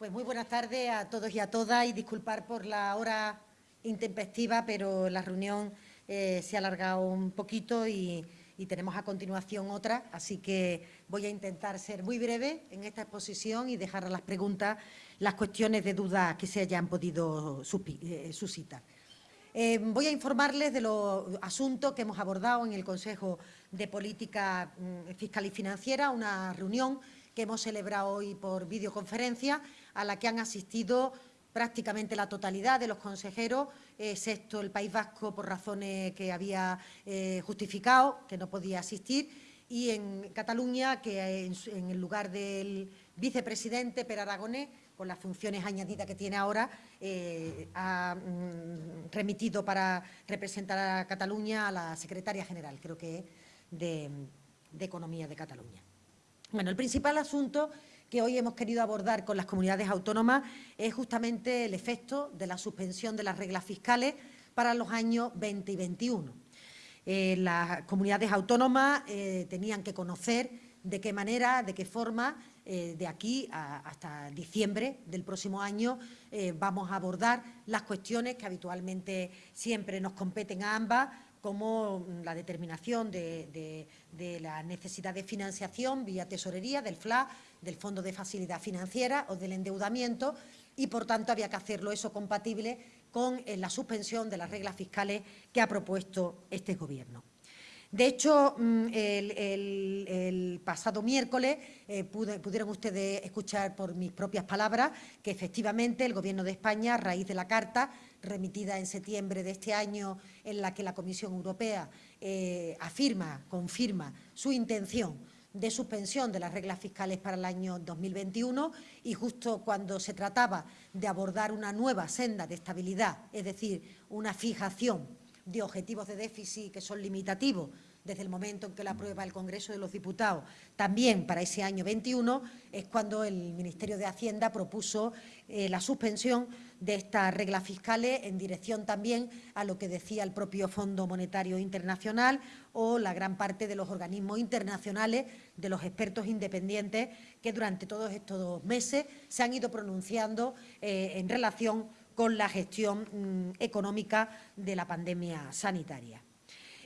Pues muy buenas tardes a todos y a todas y disculpar por la hora intempestiva, pero la reunión eh, se ha alargado un poquito y, tenemos a continuación otra, así que voy a intentar ser muy breve en esta exposición y dejar a las preguntas las cuestiones de duda que se hayan podido eh, suscitar. Eh, voy a informarles de los asuntos que hemos abordado en el Consejo de Política mm, Fiscal y Financiera, una reunión que hemos celebrado hoy por videoconferencia, a la que han asistido prácticamente la totalidad de los consejeros, excepto el País Vasco por razones que había eh, justificado, que no podía asistir, y en Cataluña, que en, el lugar del vicepresidente Per Aragonés, con las funciones añadidas que tiene ahora, eh, ha mm, remitido para representar a Cataluña a la secretaria general, creo que de Economía de Cataluña. Bueno, el principal asunto que hoy hemos querido abordar con las comunidades autónomas es justamente el efecto de la suspensión de las reglas fiscales para los años 20 y 21. Eh, las comunidades autónomas eh, tenían que conocer de qué manera, de qué forma, eh, de aquí hasta diciembre del próximo año vamos a abordar las cuestiones que habitualmente siempre nos competen a ambas, como la determinación de, la necesidad de financiación vía tesorería, del FLA, del Fondo de Facilidad Financiera o del endeudamiento y, por tanto, había que hacerlo eso compatible con eh, la suspensión de las reglas fiscales que ha propuesto este Gobierno. De hecho, mm, el, pasado miércoles eh, pudieron ustedes escuchar por mis propias palabras que efectivamente el Gobierno de España, a raíz de la Carta remitida en septiembre de este año, en la que la Comisión Europea eh, afirma, confirma su intención de suspensión de las reglas fiscales para el año 2021 y justo cuando se trataba de abordar una nueva senda de estabilidad, es decir, una fijación de objetivos de déficit que son limitativos desde el momento en que la aprueba el Congreso de los Diputados, también para ese año 21, es cuando el Ministerio de Hacienda propuso eh, la suspensión de estas reglas fiscales en dirección también a lo que decía el propio Fondo Monetario Internacional o la gran parte de los organismos internacionales, de los expertos independientes que durante todos estos meses se han ido pronunciando eh, en relación con la gestión mm, económica de la pandemia sanitaria.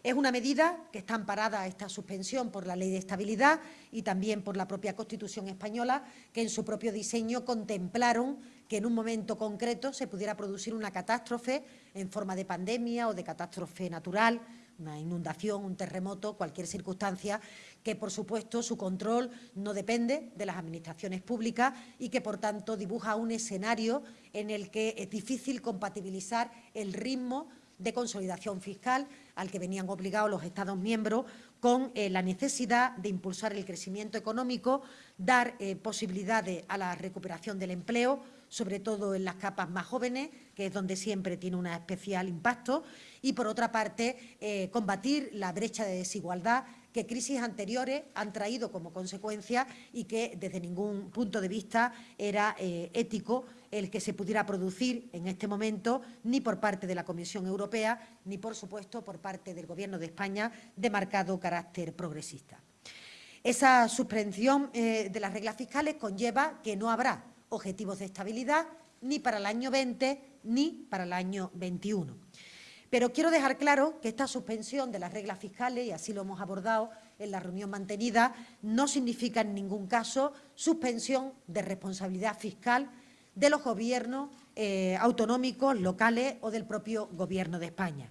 Es una medida que está amparada esta suspensión por la Ley de Estabilidad y también por la propia Constitución española, que en su propio diseño contemplaron que en un momento concreto se pudiera producir una catástrofe en forma de pandemia o de catástrofe natural, una inundación, un terremoto, cualquier circunstancia, que por supuesto su control no depende de las administraciones públicas y que por tanto dibuja un escenario en el que es difícil compatibilizar el ritmo de consolidación fiscal al que venían obligados los Estados miembros con eh, la necesidad de impulsar el crecimiento económico, dar eh, posibilidades a la recuperación del empleo, sobre todo en las capas más jóvenes, que es donde siempre tiene un especial impacto, y por otra parte eh, combatir la brecha de desigualdad que crisis anteriores han traído como consecuencia y que desde ningún punto de vista era ético el que se pudiera producir en este momento ni por parte de la Comisión Europea ni, por supuesto, por parte del Gobierno de España de marcado carácter progresista. Esa suspensión eh, de las reglas fiscales conlleva que no habrá objetivos de estabilidad ni para el año 20 ni para el año 21. Pero quiero dejar claro que esta suspensión de las reglas fiscales, y así lo hemos abordado en la reunión mantenida, no significa en ningún caso suspensión de responsabilidad fiscal de los gobiernos eh, autonómicos, locales o del propio Gobierno de España.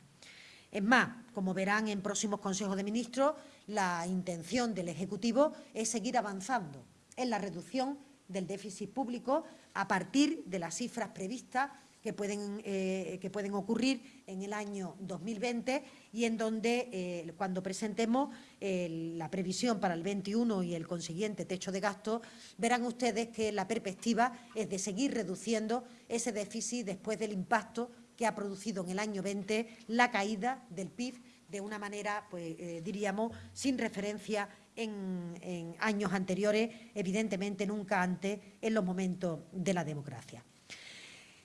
Es más, como verán en próximos consejos de ministros, la intención del Ejecutivo es seguir avanzando en la reducción del déficit público a partir de las cifras previstas que pueden, eh, que pueden ocurrir en el año 2020 y en donde, eh, cuando presentemos eh, la previsión para el 21 y el consiguiente techo de gasto, verán ustedes que la perspectiva es de seguir reduciendo ese déficit después del impacto que ha producido en el año 20 la caída del PIB de una manera, pues diríamos, sin referencia en, en años anteriores, evidentemente nunca antes en los momentos de la democracia.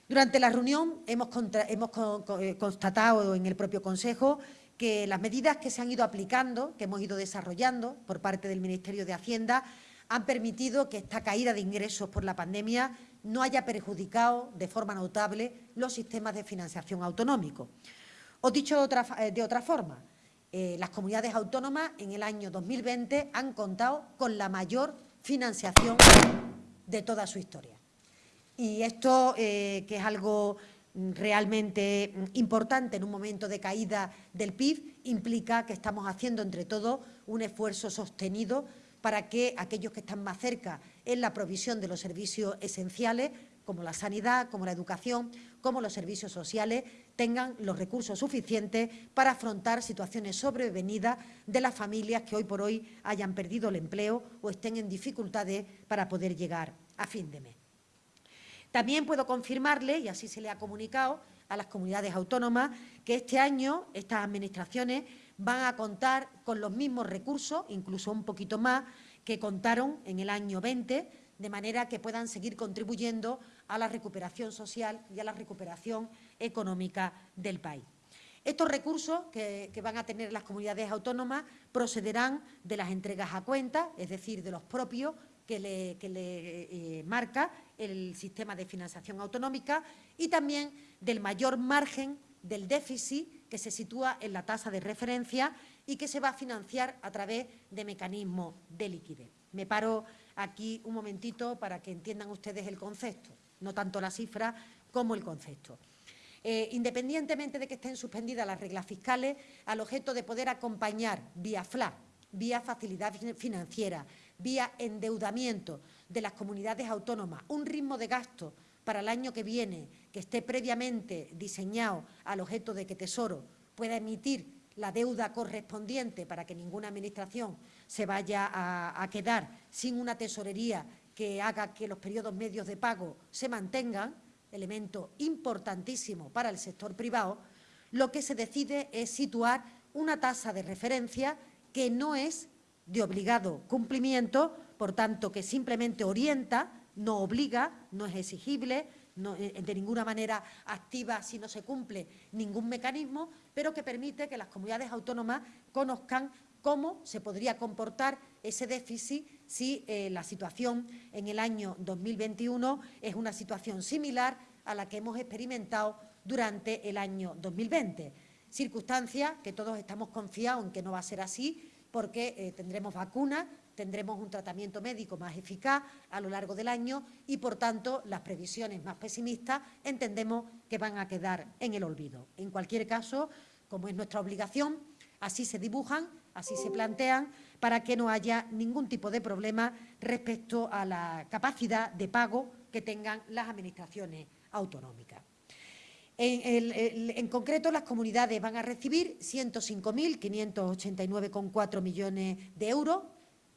Durante la reunión hemos, eh, constatado en el propio Consejo que las medidas que se han ido aplicando, que hemos ido desarrollando por parte del Ministerio de Hacienda, han permitido que esta caída de ingresos por la pandemia no haya perjudicado de forma notable los sistemas de financiación autonómicos. O dicho de otra, eh, forma, eh, las comunidades autónomas en el año 2020 han contado con la mayor financiación de toda su historia. Y esto, eh, que es algo realmente importante en un momento de caída del PIB, implica que estamos haciendo entre todos un esfuerzo sostenido para que aquellos que están más cerca en la provisión de los servicios esenciales, como la sanidad, como la educación, como los servicios sociales, tengan los recursos suficientes para afrontar situaciones sobrevenidas de las familias que hoy por hoy hayan perdido el empleo o estén en dificultades para poder llegar a fin de mes. También puedo confirmarle, y así se le ha comunicado a las comunidades autónomas, que este año estas administraciones van a contar con los mismos recursos, incluso un poquito más, que contaron en el año 20, de manera que puedan seguir contribuyendo a la recuperación social y a la recuperación económica del país. Estos recursos que, van a tener las comunidades autónomas procederán de las entregas a cuenta, es decir, de los propios que le, eh, marca el sistema de financiación autonómica y también del mayor margen del déficit que se sitúa en la tasa de referencia y que se va a financiar a través de mecanismos de liquidez. Me paro aquí un momentito para que entiendan ustedes el concepto, no tanto la cifra como el concepto. Eh, independientemente de que estén suspendidas las reglas fiscales, al objeto de poder acompañar vía FLA, vía facilidad financiera, vía endeudamiento de las comunidades autónomas, un ritmo de gasto para el año que viene que esté previamente diseñado al objeto de que Tesoro pueda emitir la deuda correspondiente para que ninguna administración se vaya a, quedar sin una tesorería que haga que los periodos medios de pago se mantengan, elemento importantísimo para el sector privado, lo que se decide es situar una tasa de referencia que no es de obligado cumplimiento, por tanto, que simplemente orienta, no obliga, no es exigible, eh, de ninguna manera activa si no se cumple ningún mecanismo, pero que permite que las comunidades autónomas conozcan cómo se podría comportar ese déficit si eh, la situación en el año 2021 es una situación similar a la que hemos experimentado durante el año 2020. Circunstancia que todos estamos confiados en que no va a ser así porque eh, tendremos vacunas, tendremos un tratamiento médico más eficaz a lo largo del año y, por tanto, las previsiones más pesimistas entendemos que van a quedar en el olvido. En cualquier caso, como es nuestra obligación, así se dibujan, así se plantean, para que no haya ningún tipo de problema respecto a la capacidad de pago que tengan las administraciones autonómicas. En, concreto, las comunidades van a recibir 105.589,4 millones de euros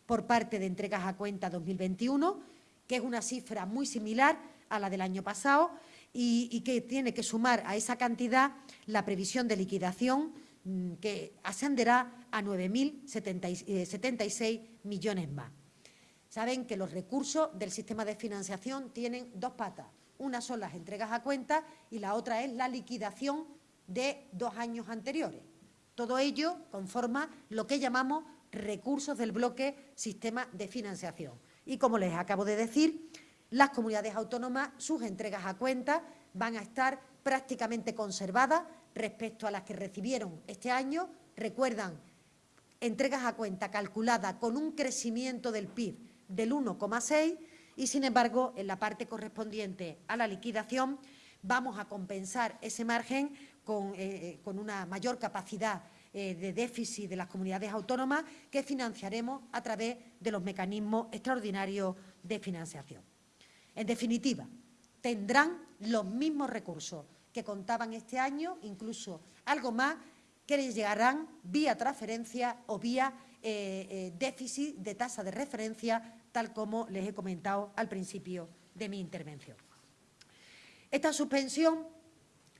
por parte de entregas a cuenta 2021, que es una cifra muy similar a la del año pasado y, que tiene que sumar a esa cantidad la previsión de liquidación mm, que ascenderá a 9.076 eh, millones más. Saben que los recursos del sistema de financiación tienen dos patas. Una son las entregas a cuenta y la otra es la liquidación de dos años anteriores. Todo ello conforma lo que llamamos recursos del bloque sistema de financiación. Y como les acabo de decir, las comunidades autónomas, sus entregas a cuenta van a estar prácticamente conservadas respecto a las que recibieron este año. Recuerdan, entregas a cuenta calculadas con un crecimiento del PIB del 1,6 y, sin embargo, en la parte correspondiente a la liquidación vamos a compensar ese margen con, eh, con una mayor capacidad eh, de déficit de las comunidades autónomas que financiaremos a través de los mecanismos extraordinarios de financiación. En definitiva, tendrán los mismos recursos que contaban este año, incluso algo más, que les llegarán vía transferencia o vía eh, eh, déficit de tasa de referencia, tal como les he comentado al principio de mi intervención. Esta suspensión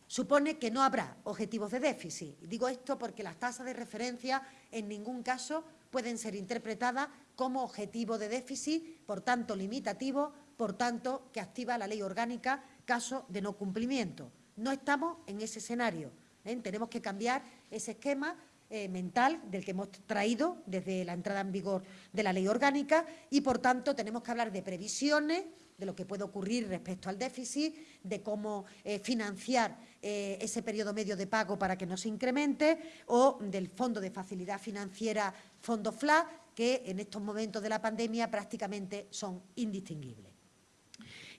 supone que no habrá objetivos de déficit. Digo esto porque las tasas de referencia en ningún caso pueden ser interpretadas como objetivo de déficit, por tanto limitativo, por tanto que activa la ley orgánica caso de no cumplimiento. No estamos en ese escenario. ¿eh? Tenemos que cambiar ese esquema eh, mental del que hemos traído desde la entrada en vigor de la ley orgánica y, por tanto, tenemos que hablar de previsiones, de lo que puede ocurrir respecto al déficit, de cómo eh, financiar eh, ese periodo medio de pago para que no se incremente o del Fondo de Facilidad Financiera, Fondo FLA, que en estos momentos de la pandemia prácticamente son indistinguibles.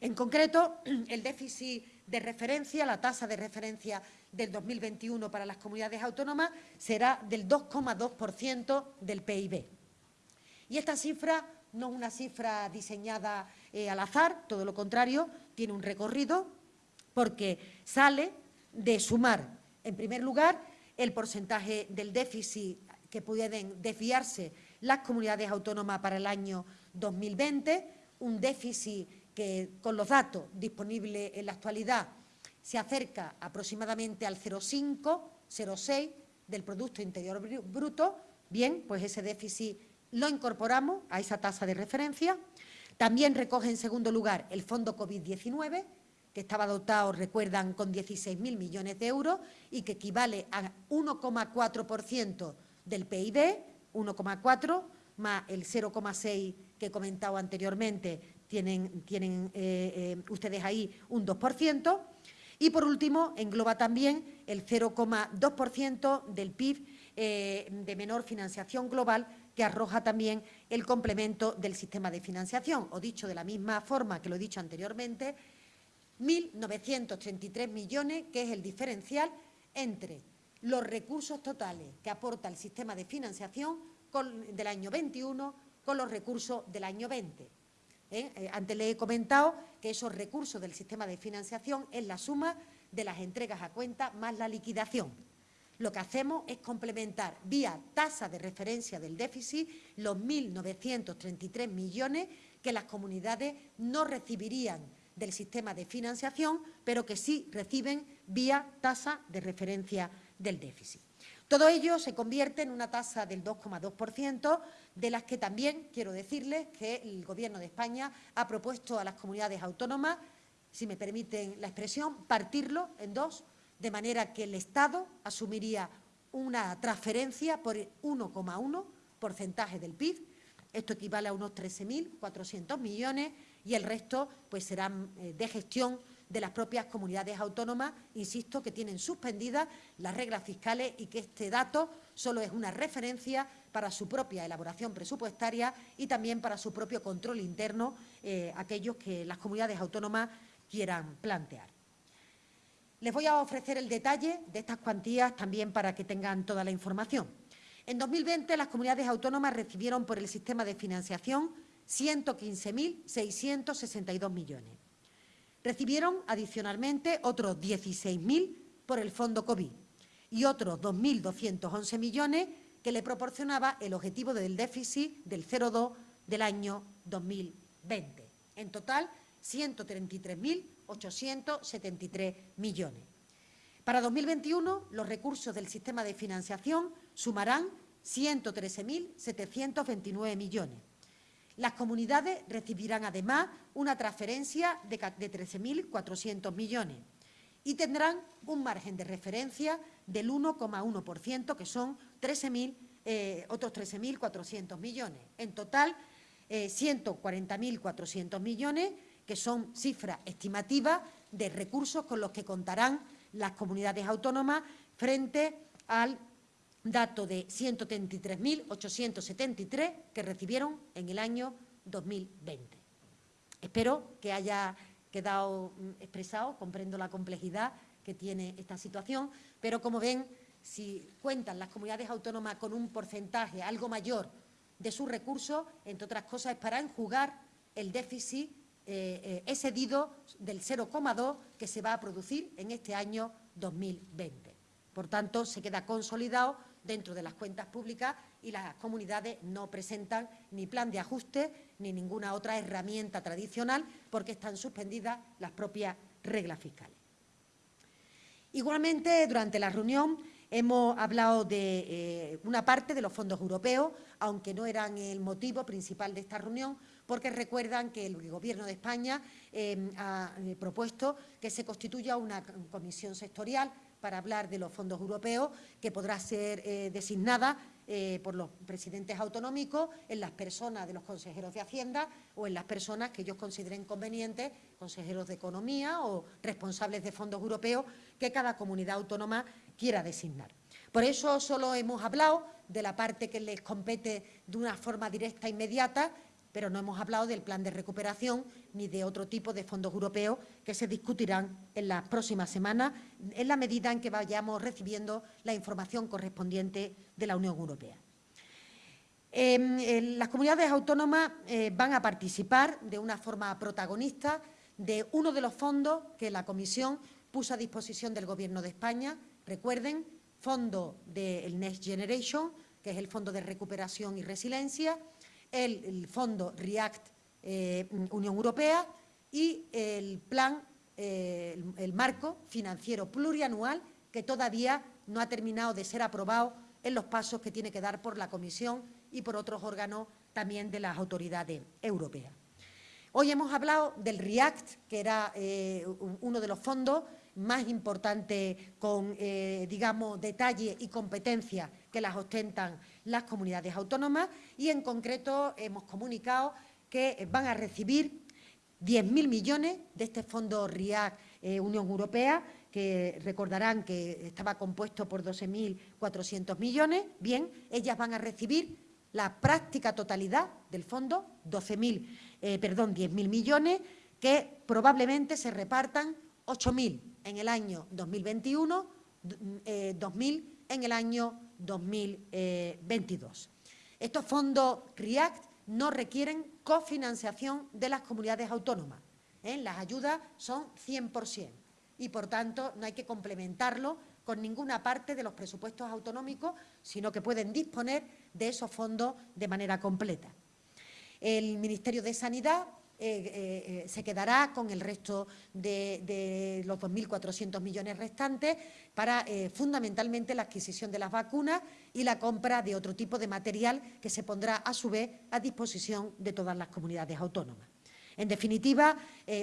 En concreto, el déficit de referencia, la tasa de referencia del 2021 para las comunidades autónomas será del 2,2% del PIB. Y esta cifra no es una cifra diseñada eh, al azar, todo lo contrario, tiene un recorrido porque sale de sumar, en primer lugar, el porcentaje del déficit que pueden desviarse las comunidades autónomas para el año 2020, un déficit que con los datos disponibles en la actualidad se acerca aproximadamente al 0,5, 0,6 del Producto Interior Bruto, bien, pues ese déficit lo incorporamos a esa tasa de referencia. También recoge en segundo lugar el Fondo COVID-19, que estaba dotado, recuerdan, con 16.000 millones de euros y que equivale a 1,4% del PIB, 1,4 más el 0,6 que he comentado anteriormente, tienen, tienen eh, eh, ustedes ahí un 2%. Y, por último, engloba también el 0,2% del PIB eh, de menor financiación global que arroja también el complemento del sistema de financiación. O dicho de la misma forma que lo he dicho anteriormente, 1.933 millones, que es el diferencial entre los recursos totales que aporta el sistema de financiación del año 21 con los recursos del año 20. ¿Eh? Eh, antes le he comentado que esos recursos del sistema de financiación es la suma de las entregas a cuenta más la liquidación. Lo que hacemos es complementar vía tasa de referencia del déficit los 1.933 millones que las comunidades no recibirían del sistema de financiación, pero que sí reciben vía tasa de referencia del déficit. Todo ello se convierte en una tasa del 2,2%, de las que también quiero decirles que el Gobierno de España ha propuesto a las comunidades autónomas, si me permiten la expresión, partirlo en dos, de manera que el Estado asumiría una transferencia por 1,1 porcentaje del PIB, esto equivale a unos 13.400 millones y el resto pues serán eh, de gestión de las propias comunidades autónomas, insisto, que tienen suspendidas las reglas fiscales y que este dato solo es una referencia para su propia elaboración presupuestaria y también para su propio control interno, eh, aquellos que las comunidades autónomas quieran plantear. Les voy a ofrecer el detalle de estas cuantías también para que tengan toda la información. En 2020 las comunidades autónomas recibieron por el sistema de financiación 115.662 millones. Recibieron adicionalmente otros 16.000 por el Fondo COVID y otros 2.211 millones que le proporcionaba el objetivo del déficit del 0,2 del año 2020. En total, 133.873 millones. Para 2021, los recursos del sistema de financiación sumarán 113.729 millones. Las comunidades recibirán además una transferencia de 13.400 millones y tendrán un margen de referencia del 1,1%, que son 13 eh, otros 13.400 millones. En total, 140.400 eh, millones, que son cifras estimativas de recursos con los que contarán las comunidades autónomas frente al dato de 133.873 que recibieron en el año 2020. Espero que haya quedado mm, expresado, comprendo la complejidad que tiene esta situación, pero como ven, si cuentan las comunidades autónomas con un porcentaje algo mayor de sus recursos, entre otras cosas, es para enjugar el déficit eh, eh, excedido del 0,2 que se va a producir en este año 2020. Por tanto, se queda consolidado dentro de las cuentas públicas y las comunidades no presentan ni plan de ajuste ni ninguna otra herramienta tradicional porque están suspendidas las propias reglas fiscales. Igualmente, durante la reunión hemos hablado de eh, una parte de los fondos europeos, aunque no eran el motivo principal de esta reunión, porque recuerdan que el Gobierno de España eh, ha eh, propuesto que se constituya una comisión sectorial para hablar de los fondos europeos, que podrá ser designada por los presidentes autonómicos, en las personas de los consejeros de Hacienda o en las personas que ellos consideren convenientes, consejeros de Economía o responsables de fondos europeos, que cada comunidad autónoma quiera designar. Por eso solo hemos hablado de la parte que les compete de una forma directa e inmediata, pero no hemos hablado del plan de recuperación ni de otro tipo de fondos europeos que se discutirán en las próximas semanas en la medida en que vayamos recibiendo la información correspondiente de la Unión Europea. Em, las comunidades autónomas eh, van a participar de una forma protagonista de uno de los fondos que la Comisión puso a disposición del Gobierno de España. Recuerden, fondo del Next Generation, que es el Fondo de Recuperación y Resiliencia, el, fondo REACT eh, Unión Europea y el plan, eh, el, marco financiero plurianual que todavía no ha terminado de ser aprobado en los pasos que tiene que dar por la Comisión y por otros órganos también de las autoridades europeas. Hoy hemos hablado del REACT, que era eh, uno de los fondos más importantes con, digamos, detalle y competencia que las ostentan las comunidades autónomas y en concreto hemos comunicado que van a recibir 10.000 millones de este fondo RIAC eh, Unión Europea, que recordarán que estaba compuesto por 12.400 millones. Bien, ellas van a recibir la práctica totalidad del fondo, 12.000, eh, perdón, 10.000 millones, que probablemente se repartan 8.000 en el año 2021, 2.000 eh, en el año 2022. Estos fondos REACT no requieren cofinanciación de las comunidades autónomas. ¿eh? Las ayudas son 100% y, por tanto, no hay que complementarlo con ninguna parte de los presupuestos autonómicos, sino que pueden disponer de esos fondos de manera completa. El Ministerio de Sanidad eh, eh, se quedará con el resto de, los 2.400 millones restantes para eh, fundamentalmente la adquisición de las vacunas y la compra de otro tipo de material que se pondrá a su vez a disposición de todas las comunidades autónomas. En definitiva,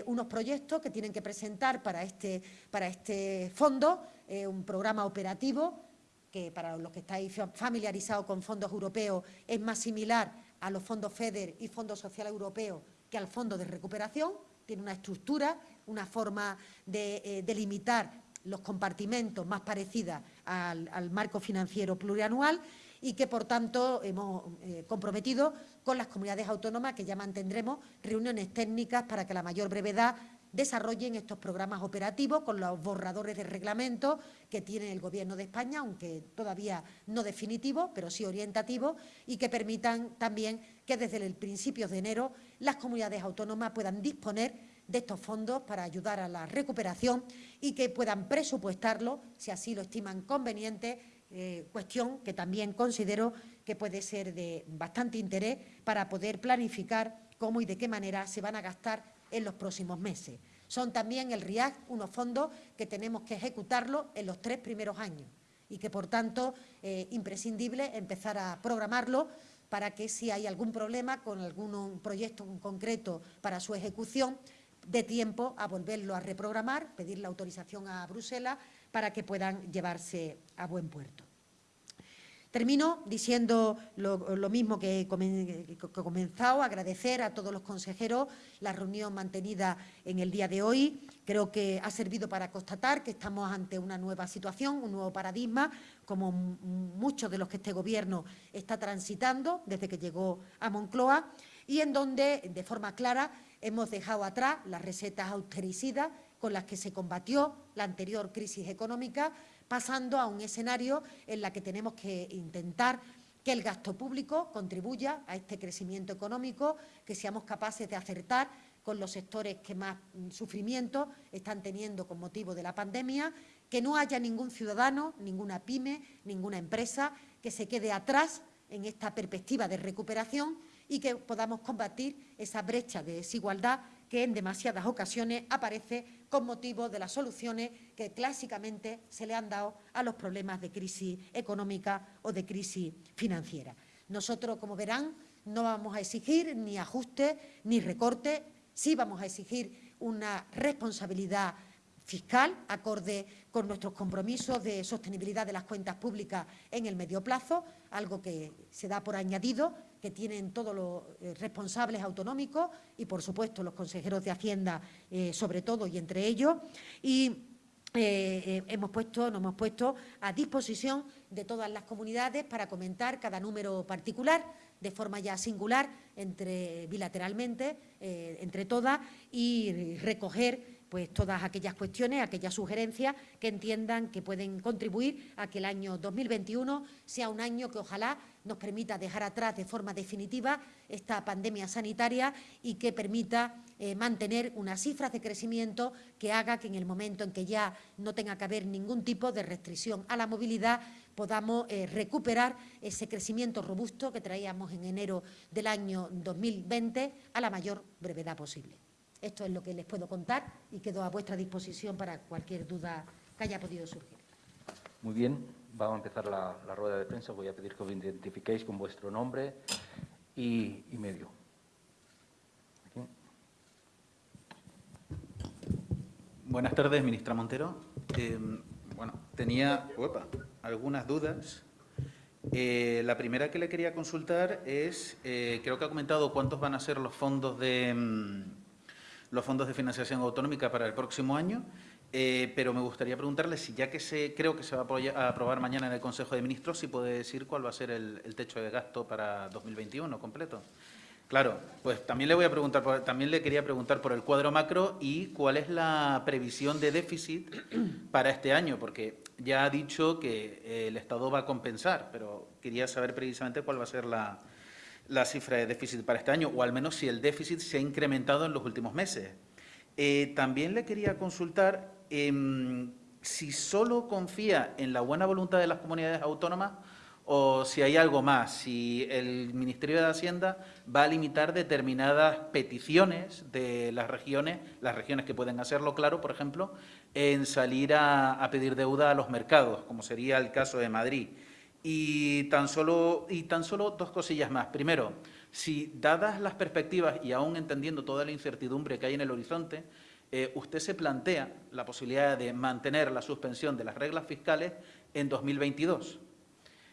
unos proyectos que tienen que presentar para este, para este fondo un programa operativo que para los que estáis familiarizados con fondos europeos es más similar a los fondos FEDER y Fondo Social Europeo que al Fondo de Recuperación, tiene una estructura, una forma de eh, delimitar los compartimentos más parecida al, marco financiero plurianual y que, por tanto, hemos eh, comprometido con las comunidades autónomas que ya mantendremos reuniones técnicas para que a la mayor brevedad desarrollen estos programas operativos con los borradores de reglamento que tiene el Gobierno de España, aunque todavía no definitivos, pero sí orientativos, y que permitan también que desde el principio de enero las comunidades autónomas puedan disponer de estos fondos para ayudar a la recuperación y que puedan presupuestarlo, si así lo estiman conveniente, eh, cuestión que también considero que puede ser de bastante interés para poder planificar cómo y de qué manera se van a gastar en los próximos meses. Son también el RIAC unos fondos que tenemos que ejecutarlo en los tres primeros años y que, por tanto, es imprescindible empezar a programarlo para que si hay algún problema con algún proyecto concreto para su ejecución, de tiempo a volverlo a reprogramar, pedir la autorización a Bruselas para que puedan llevarse a buen puerto. Termino diciendo lo, mismo que he, comenzado, agradecer a todos los consejeros la reunión mantenida en el día de hoy. Creo que ha servido para constatar que estamos ante una nueva situación, un nuevo paradigma, como muchos de los que este Gobierno está transitando desde que llegó a Moncloa y en donde, de forma clara, hemos dejado atrás las recetas austericidas con las que se combatió la anterior crisis económica, pasando a un escenario en el que tenemos que intentar que el gasto público contribuya a este crecimiento económico, que seamos capaces de acertar con los sectores que más mm, sufrimiento están teniendo con motivo de la pandemia, que no haya ningún ciudadano, ninguna pyme, ninguna empresa que se quede atrás en esta perspectiva de recuperación y que podamos combatir esa brecha de desigualdad que en demasiadas ocasiones aparece con motivo de las soluciones que clásicamente se le han dado a los problemas de crisis económica o de crisis financiera. Nosotros, como verán, no vamos a exigir ni ajustes ni recortes, sí vamos a exigir una responsabilidad fiscal, acorde con nuestros compromisos de sostenibilidad de las cuentas públicas en el medio plazo, algo que se da por añadido, que tienen todos los eh, responsables autonómicos y, por supuesto, los consejeros de Hacienda, eh, sobre todo, y entre ellos. Y eh, hemos puesto, nos hemos puesto a disposición de todas las comunidades para comentar cada número particular de forma ya singular, entre, bilateralmente, entre todas, y recoger pues todas aquellas cuestiones, aquellas sugerencias que entiendan que pueden contribuir a que el año 2021 sea un año que ojalá nos permita dejar atrás de forma definitiva esta pandemia sanitaria y que permita eh, mantener unas cifras de crecimiento que haga que en el momento en que ya no tenga que haber ningún tipo de restricción a la movilidad podamos eh, recuperar ese crecimiento robusto que traíamos en enero del año 2020 a la mayor brevedad posible. Esto es lo que les puedo contar y quedo a vuestra disposición para cualquier duda que haya podido surgir. Muy bien, vamos a empezar la, rueda de prensa. Voy a pedir que os identifiquéis con vuestro nombre y, medio. Buenas tardes, ministra Montero. Eh, bueno, tenía algunas dudas. Eh, la primera que le quería consultar es, eh, creo que ha comentado cuántos van a ser los fondos de, mm, los fondos de financiación autonómica para el próximo año, eh, pero me gustaría preguntarle si ya que se, creo que se va a aprobar mañana en el Consejo de Ministros, si puede decir cuál va a ser el, techo de gasto para 2021 completo. Claro, pues también le voy a preguntar, también le quería preguntar por el cuadro macro y cuál es la previsión de déficit para este año, porque ya ha dicho que el Estado va a compensar, pero quería saber precisamente cuál va a ser la, la cifra de déficit para este año, o al menos si el déficit se ha incrementado en los últimos meses. Eh, también le quería consultar em, si solo confía en la buena voluntad de las comunidades autónomas o si hay algo más, si el Ministerio de Hacienda va a limitar determinadas peticiones de las regiones, las regiones que pueden hacerlo, claro, por ejemplo, en salir a pedir deuda a los mercados, como sería el caso de Madrid. Y tan, solo, y tan solo dos cosillas más. Primero, si dadas las perspectivas y aún entendiendo toda la incertidumbre que hay en el horizonte, eh, usted se plantea la posibilidad de mantener la suspensión de las reglas fiscales en 2022.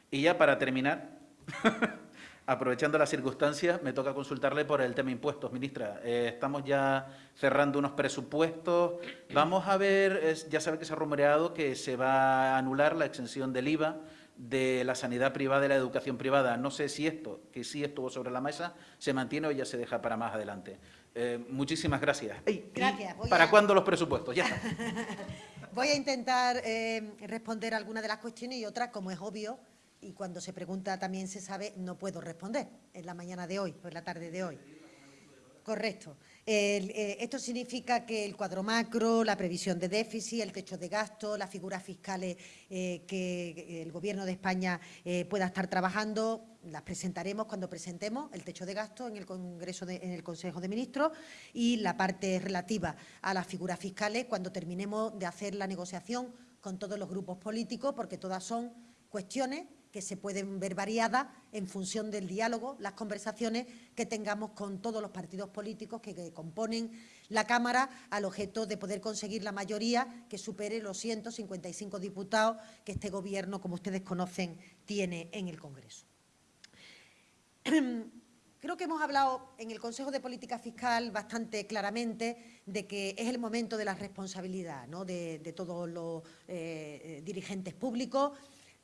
Y ya para terminar, aprovechando las circunstancias, me toca consultarle por el tema impuestos, ministra. Eh, estamos ya cerrando unos presupuestos. Vamos a ver, ya sabe que se ha rumoreado que se va a anular la exención del IVA de la sanidad privada y la educación privada. No sé si esto, que sí estuvo sobre la mesa, se mantiene o ya se deja para más adelante. Eh, muchísimas gracias. gracias. ¿Para cuándo los presupuestos? Ya voy a intentar eh, responder algunas de las cuestiones y otras, como es obvio, y cuando se pregunta también se sabe, no puedo responder en la mañana de hoy o en la tarde de hoy. Correcto. Eh, esto significa que el cuadro macro, la previsión de déficit, el techo de gasto, las figuras fiscales eh, que el Gobierno de España eh, pueda estar trabajando, las presentaremos cuando presentemos el techo de gasto en el Congreso, en el Consejo de Ministros y la parte relativa a las figuras fiscales cuando terminemos de hacer la negociación con todos los grupos políticos, porque todas son cuestiones que se pueden ver variadas en función del diálogo, las conversaciones que tengamos con todos los partidos políticos que, componen la Cámara al objeto de poder conseguir la mayoría que supere los 155 diputados que este Gobierno, como ustedes conocen, tiene en el Congreso. Creo que hemos hablado en el Consejo de Política Fiscal bastante claramente de que es el momento de la responsabilidad de, todos los eh, dirigentes públicos,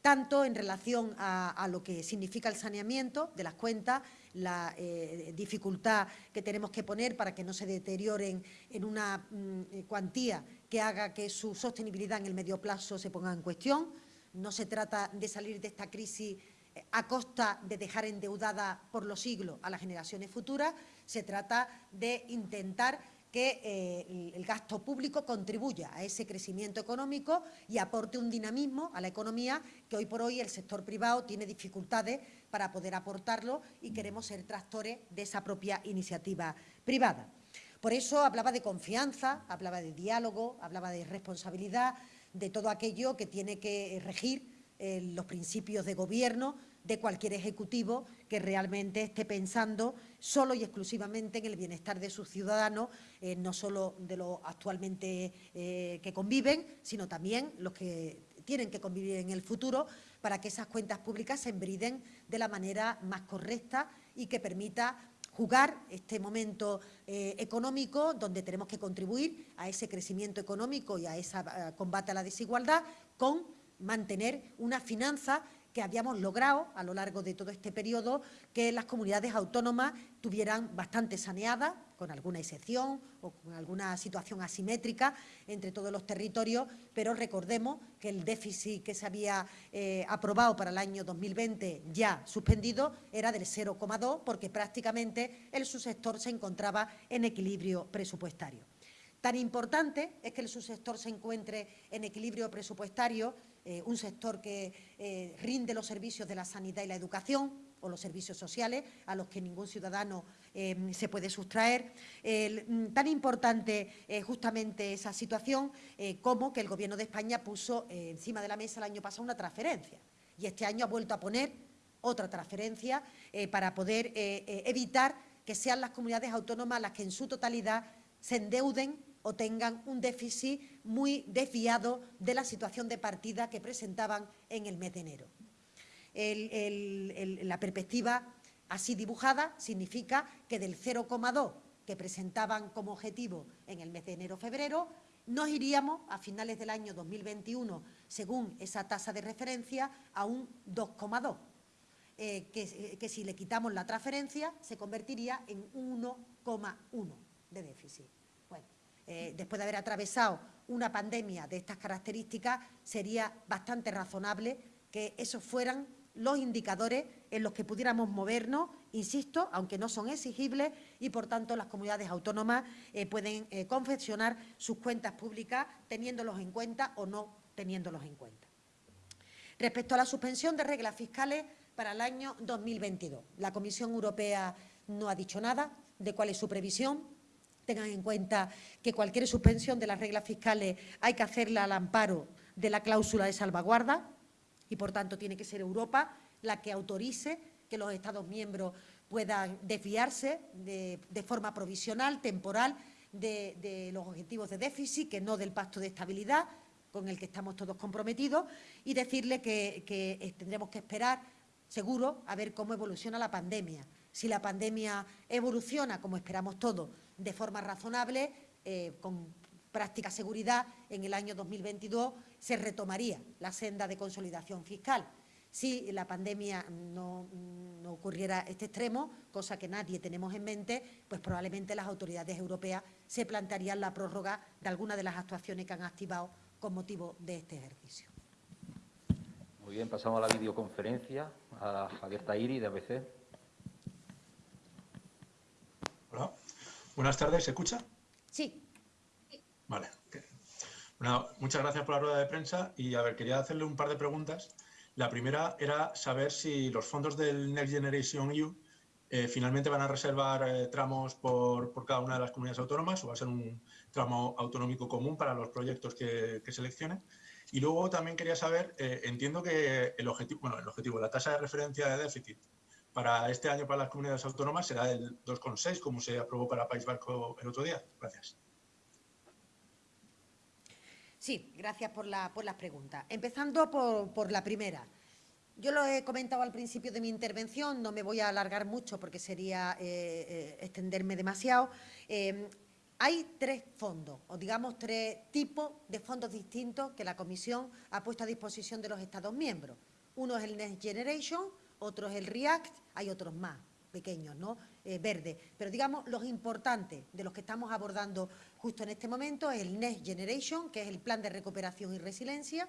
tanto en relación a, lo que significa el saneamiento de las cuentas, la eh, dificultad que tenemos que poner para que no se deterioren en una mm, eh, cuantía que haga que su sostenibilidad en el medio plazo se ponga en cuestión. No se trata de salir de esta crisis eh, a costa de dejar endeudada por los siglos a las generaciones futuras, se trata de intentar que eh, el gasto público contribuya a ese crecimiento económico y aporte un dinamismo a la economía que hoy por hoy el sector privado tiene dificultades para poder aportarlo y queremos ser tractores de esa propia iniciativa privada. Por eso hablaba de confianza, hablaba de diálogo, hablaba de responsabilidad, de todo aquello que tiene que regir eh, los principios de gobierno de cualquier ejecutivo que realmente esté pensando solo y exclusivamente en el bienestar de sus ciudadanos, eh, no solo de los actualmente eh, que conviven, sino también los que tienen que convivir en el futuro para que esas cuentas públicas se embriden de la manera más correcta y que permita jugar este momento eh, económico donde tenemos que contribuir a ese crecimiento económico y a ese combate a la desigualdad con mantener una finanza que habíamos logrado a lo largo de todo este periodo que las comunidades autónomas tuvieran bastante saneadas, con alguna excepción o con alguna situación asimétrica entre todos los territorios, pero recordemos que el déficit que se había eh, aprobado para el año 2020 ya suspendido era del 0,2 porque prácticamente el subsector se encontraba en equilibrio presupuestario. Tan importante es que el subsector se encuentre en equilibrio presupuestario, eh, un sector que eh, rinde los servicios de la sanidad y la educación o los servicios sociales a los que ningún ciudadano eh, se puede sustraer. Mm, tan importante justamente esa situación como que el Gobierno de España puso encima de la mesa el año pasado una transferencia y este año ha vuelto a poner otra transferencia para poder evitar que sean las comunidades autónomas las que en su totalidad se endeuden o tengan un déficit muy desviado de la situación de partida que presentaban en el mes de enero. la perspectiva así dibujada significa que del 0,2 que presentaban como objetivo en el mes de enero-febrero, nos iríamos a finales del año 2021, según esa tasa de referencia, a un 2,2, eh, que, que si le quitamos la transferencia se convertiría en 1,1 de déficit. Eh, después de haber atravesado una pandemia de estas características, sería bastante razonable que esos fueran los indicadores en los que pudiéramos movernos, insisto, aunque no son exigibles y, por tanto, las comunidades autónomas eh, pueden eh, confeccionar sus cuentas públicas teniéndolos en cuenta o no teniéndolos en cuenta. Respecto a la suspensión de reglas fiscales para el año 2022, la Comisión Europea no ha dicho nada de cuál es su previsión, Tengan en cuenta que cualquier suspensión de las reglas fiscales hay que hacerla al amparo de la cláusula de salvaguarda y, por tanto, tiene que ser Europa la que autorice que los Estados miembros puedan desviarse de, forma provisional, temporal, de, los objetivos de déficit, que no del pacto de estabilidad, con el que estamos todos comprometidos, y decirle que, que tendremos que esperar, seguro, a ver cómo evoluciona la pandemia. Si la pandemia evoluciona, como esperamos todos, de forma razonable, eh, con práctica seguridad, en el año 2022 se retomaría la senda de consolidación fiscal. Si la pandemia no, ocurriera este extremo, cosa que nadie tenemos en mente, pues probablemente las autoridades europeas se plantearían la prórroga de algunas de las actuaciones que han activado con motivo de este ejercicio. Muy bien, pasamos a la videoconferencia a Javier Tairi, de ABC. Hola. Buenas tardes, ¿se escucha? Sí. Vale. Bueno, muchas gracias por la rueda de prensa y, a ver, quería hacerle un par de preguntas. La primera era saber si los fondos del Next Generation EU eh, finalmente van a reservar eh, tramos por, cada una de las comunidades autónomas o va a ser un tramo autonómico común para los proyectos que, seleccionen. Y luego también quería saber, eh, entiendo que el objetivo, bueno, el objetivo, la tasa de referencia de déficit para este año para las comunidades autónomas será el 2,6, como se aprobó para País Vasco el otro día. Gracias. Sí, gracias por, la, por las preguntas. Empezando por, la primera. Yo lo he comentado al principio de mi intervención, no me voy a alargar mucho porque sería eh, eh, extenderme demasiado. Eh, hay tres fondos, o digamos tres tipos de fondos distintos que la Comisión ha puesto a disposición de los Estados miembros. Uno es el Next Generation, otro es el REACT, hay otros más pequeños, ¿no? Eh, verdes. Pero digamos, los importantes de los que estamos abordando justo en este momento es el Next Generation, que es el Plan de Recuperación y Resiliencia.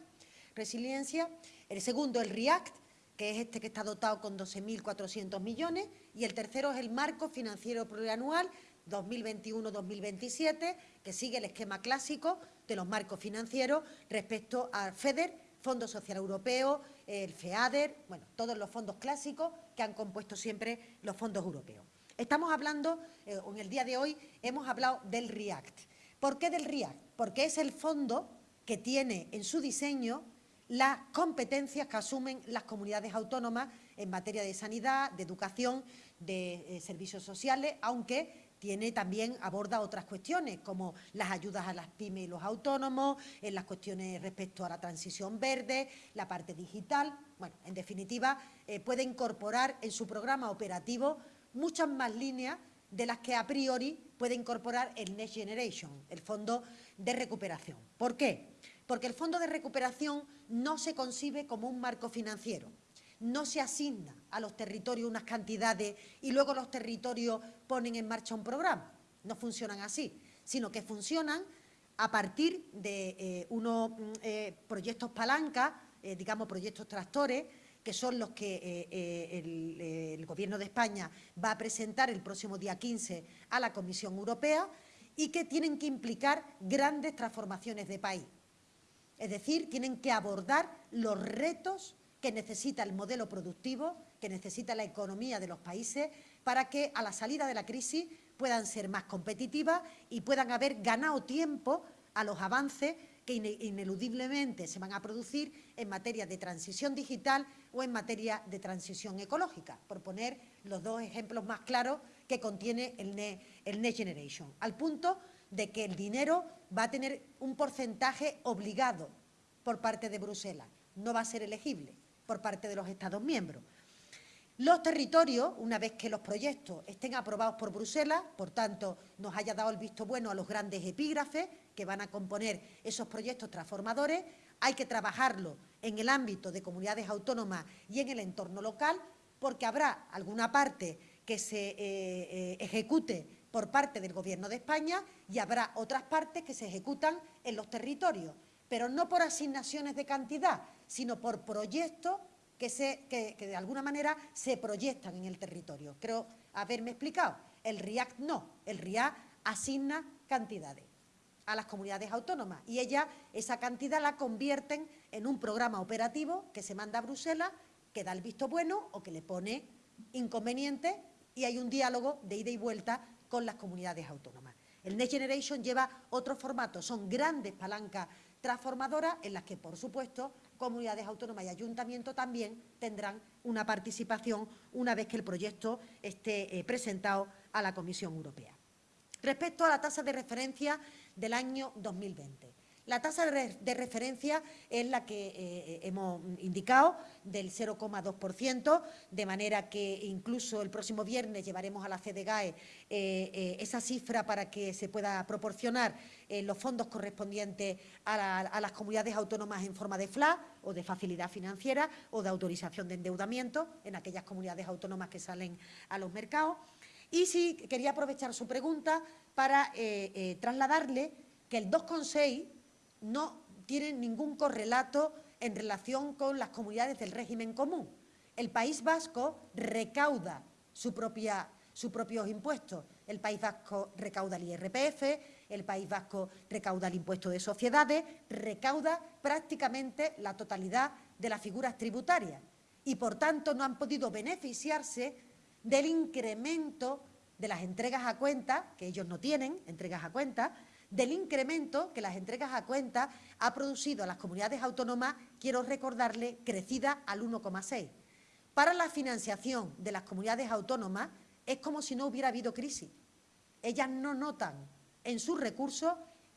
resiliencia. El segundo, el REACT, que es este que está dotado con 12.400 millones. Y el tercero es el Marco Financiero Plurianual 2021-2027, que sigue el esquema clásico de los marcos financieros respecto al FEDER, Fondo Social Europeo, el FEADER, bueno, todos los fondos clásicos que han compuesto siempre los fondos europeos. Estamos hablando, eh, en el día de hoy, hemos hablado del REACT. ¿Por qué del REACT? Porque es el fondo que tiene en su diseño las competencias que asumen las comunidades autónomas en materia de sanidad, de educación, de eh, servicios sociales, aunque tiene también aborda otras cuestiones como las ayudas a las pymes y los autónomos, en las cuestiones respecto a la transición verde, la parte digital. Bueno, en definitiva, eh, puede incorporar en su programa operativo muchas más líneas de las que a priori puede incorporar el Next Generation, el Fondo de Recuperación. ¿Por qué? Porque el Fondo de Recuperación no se concibe como un marco financiero, no se asigna a los territorios unas cantidades y luego los territorios ponen en marcha un programa. No funcionan así, sino que funcionan a partir de eh, unos mm, eh, proyectos palanca, eh, digamos proyectos tractores, que son los que el, el Gobierno de España va a presentar el próximo día 15 a la Comisión Europea y que tienen que implicar grandes transformaciones de país. Es decir, tienen que abordar los retos que necesita el modelo productivo, que necesita la economía de los países, para que a la salida de la crisis puedan ser más competitivas y puedan haber ganado tiempo a los avances que ineludiblemente se van a producir en materia de transición digital o en materia de transición ecológica, por poner los dos ejemplos más claros que contiene el, Next Generation, al punto de que el dinero va a tener un porcentaje obligado por parte de Bruselas, no va a ser elegible por parte de los Estados miembros. Los territorios, una vez que los proyectos estén aprobados por Bruselas, por tanto, nos haya dado el visto bueno a los grandes epígrafes que van a componer esos proyectos transformadores, hay que trabajarlo en el ámbito de comunidades autónomas y en el entorno local, porque habrá alguna parte que se eh, eh, ejecute por parte del Gobierno de España y habrá otras partes que se ejecutan en los territorios pero no por asignaciones de cantidad, sino por proyectos que, se, que, de alguna manera se proyectan en el territorio. Creo haberme explicado. El RIAC no, el RIAC asigna cantidades a las comunidades autónomas y ellas esa cantidad la convierten en un programa operativo que se manda a Bruselas, que da el visto bueno o que le pone inconveniente y hay un diálogo de ida y vuelta con las comunidades autónomas. El Next Generation lleva otro formato, son grandes palancas transformadoras en las que, por supuesto, comunidades autónomas y ayuntamientos también tendrán una participación una vez que el proyecto esté eh, presentado a la Comisión Europea. Respecto a la tasa de referencia del año 2020. La tasa de referencia es la que eh, hemos indicado, del 0,2%, de manera que incluso el próximo viernes llevaremos a la CDGAE eh, eh, esa cifra para que se pueda proporcionar los fondos correspondientes a, las comunidades autónomas en forma de FLA o de facilidad financiera o de autorización de endeudamiento en aquellas comunidades autónomas que salen a los mercados. Y sí, quería aprovechar su pregunta para trasladarle que el 2,6 no tienen ningún correlato en relación con las comunidades del régimen común. El País Vasco recauda su propia, sus propios impuestos. El País Vasco recauda el IRPF, el País Vasco recauda el impuesto de sociedades, recauda prácticamente la totalidad de las figuras tributarias y, por tanto, no han podido beneficiarse del incremento de las entregas a cuenta, que ellos no tienen, entregas a cuenta, del incremento que las entregas a cuenta ha producido a las comunidades autónomas, quiero recordarle, crecida al 1,6. Para la financiación de las comunidades autónomas es como si no hubiera habido crisis. Ellas no notan en sus recursos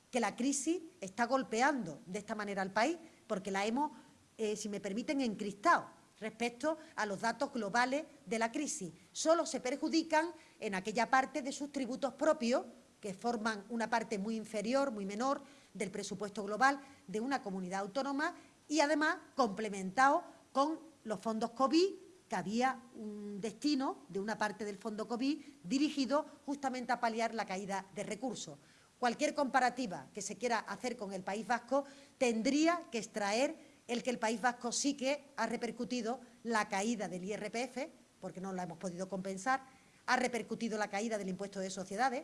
que la crisis está golpeando de esta manera al país, porque la hemos, eh, si me permiten, encristado respecto a los datos globales de la crisis. Solo se perjudican en aquella parte de sus tributos propios que forman una parte muy inferior, muy menor del presupuesto global de una comunidad autónoma y además complementado con los fondos COVID, que había un destino de una parte del fondo COVID dirigido justamente a paliar la caída de recursos. Cualquier comparativa que se quiera hacer con el País Vasco tendría que extraer el que el País Vasco sí que ha repercutido la caída del IRPF, porque no la hemos podido compensar, ha repercutido la caída del impuesto de sociedades,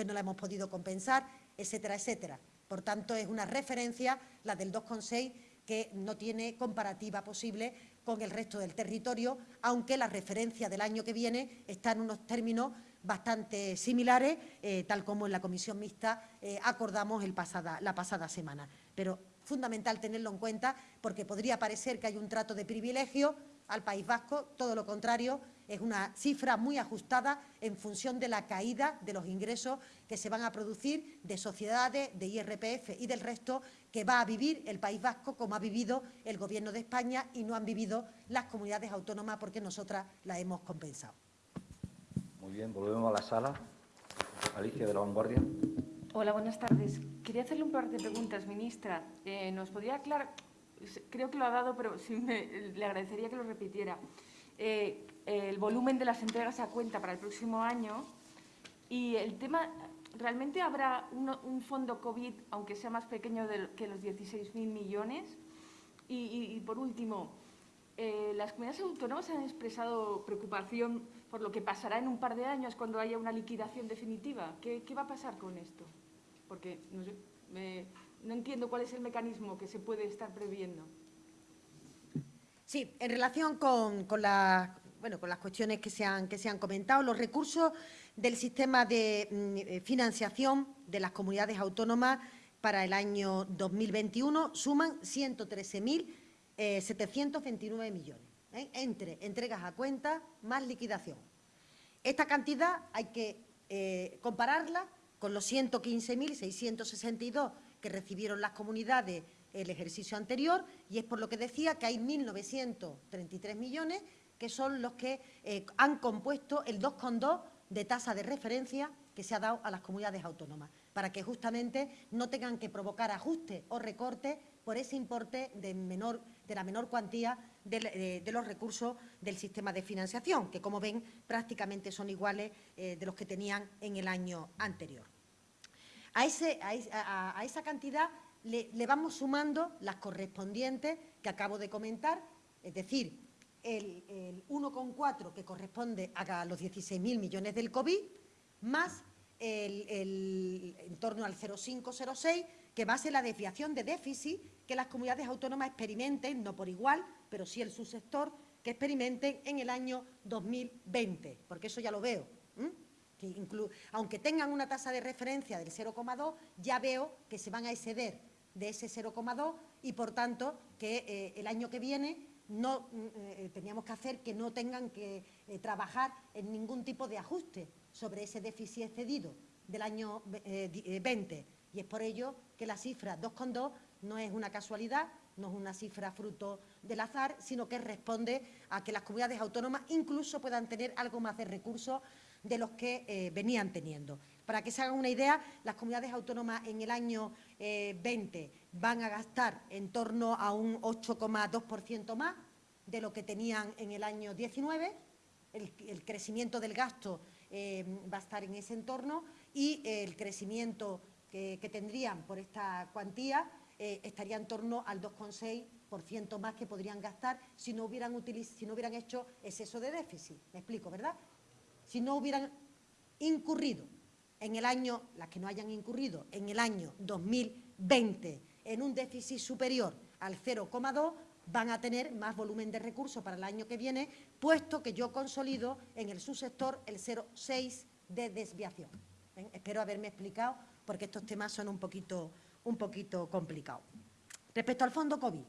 que no la hemos podido compensar, etcétera, etcétera. Por tanto, es una referencia, la del 2,6, que no tiene comparativa posible con el resto del territorio, aunque la referencia del año que viene está en unos términos bastante similares, eh, tal como en la comisión mixta eh, acordamos la pasada semana. Pero fundamental tenerlo en cuenta porque podría parecer que hay un trato de privilegio al País Vasco, todo lo contrario, es una cifra muy ajustada en función de la caída de los ingresos que se van a producir de sociedades, de IRPF y del resto que va a vivir el País Vasco como ha vivido el Gobierno de España y no han vivido las comunidades autónomas porque nosotras las hemos compensado. Muy bien, volvemos a la sala. Alicia de la Vanguardia. Hola, buenas tardes. Quería hacerle un par de preguntas, ministra. Eh, ¿Nos podría aclarar? Creo que lo ha dado, pero sí me, le agradecería que lo repitiera. Eh, el volumen de las entregas a cuenta para el próximo año y el tema, ¿realmente habrá un fondo COVID, aunque sea más pequeño que los 16.000 millones? Y, por último, eh, las comunidades autónomas han expresado preocupación por lo que pasará en un par de años cuando haya una liquidación definitiva. ¿Qué, qué va a pasar con esto? Porque no, sé, me, no entiendo cuál es el mecanismo que se puede estar previendo. Sí, en relación con, con, bueno, con las cuestiones que se, han, que se han comentado, los recursos del sistema de mm, eh, financiación de las comunidades autónomas para el año 2021 suman 113.729 eh, millones, ¿eh? entre entregas a cuenta más liquidación. Esta cantidad hay que compararla con los 115.662 que recibieron las comunidades el ejercicio anterior y es por lo que decía que hay 1.933 millones que son los que eh, han compuesto el 2,2 de tasa de referencia que se ha dado a las comunidades autónomas, para que justamente no tengan que provocar ajustes o recortes por ese importe de, menor, de la menor cuantía de, los recursos del sistema de financiación, que como ven prácticamente son iguales eh, de los que tenían en el año anterior. A, ese, a, esa cantidad le, le vamos sumando las correspondientes que acabo de comentar, es decir, el, 1,4 que corresponde a los 16.000 millones del COVID, más el, en torno al 0,506, que va a ser la desviación de déficit que las comunidades autónomas experimenten, no por igual, pero sí el subsector, que experimenten en el año 2020, porque eso ya lo veo. Que aunque tengan una tasa de referencia del 0,2, ya veo que se van a exceder de ese 0,2 y, por tanto, que eh, el año que viene no mm, eh, teníamos que hacer que no tengan que eh, trabajar en ningún tipo de ajuste sobre ese déficit excedido del año 20. Eh, y es por ello que la cifra 2,2 no es una casualidad, no es una cifra fruto del azar, sino que responde a que las comunidades autónomas incluso puedan tener algo más de recursos de los que venían teniendo. Para que se hagan una idea, las comunidades autónomas en el año 20 van a gastar en torno a un 8,2% más de lo que tenían en el año 19. El, crecimiento del gasto eh, va a estar en ese entorno y el crecimiento que, tendrían por esta cuantía eh, estaría en torno al 2,6% más que podrían gastar si no, hubieran si no hubieran hecho exceso de déficit. Me explico, ¿verdad? Si no hubieran incurrido en el año, las que no hayan incurrido en el año 2020 en un déficit superior al 0,2 van a tener más volumen de recursos para el año que viene, puesto que yo consolido en el subsector el 0,6 de desviación. Espero haberme explicado, porque estos temas son un poquito, un poquito complicados. Respecto al fondo COVID,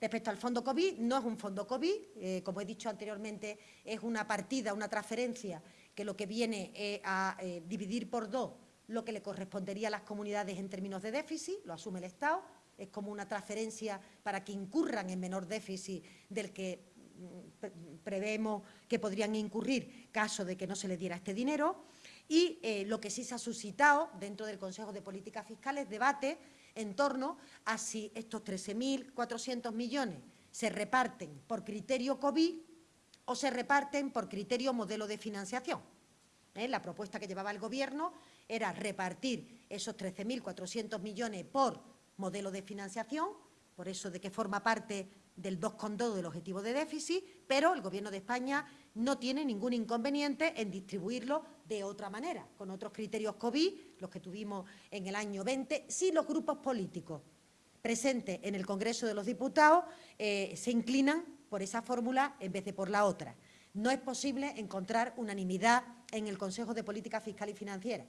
Respecto al fondo COVID, no es un fondo COVID, eh, como he dicho anteriormente, es una partida, una transferencia que lo que viene es a eh, dividir por dos lo que le correspondería a las comunidades en términos de déficit, lo asume el Estado, es como una transferencia para que incurran en menor déficit del que mm, prevemos que podrían incurrir caso de que no se les diera este dinero. Y eh, lo que sí se ha suscitado dentro del Consejo de Políticas Fiscales, debate en torno a si estos 13.400 millones se reparten por criterio COVID o se reparten por criterio modelo de financiación. ¿Eh? La propuesta que llevaba el Gobierno era repartir esos 13.400 millones por modelo de financiación, por eso de que forma parte del 2,2 del objetivo de déficit, pero el Gobierno de España no tiene ningún inconveniente en distribuirlo de otra manera, con otros criterios COVID, los que tuvimos en el año 20, si los grupos políticos presentes en el Congreso de los Diputados eh, se inclinan por esa fórmula en vez de por la otra. No es posible encontrar unanimidad en el Consejo de Política Fiscal y Financiera,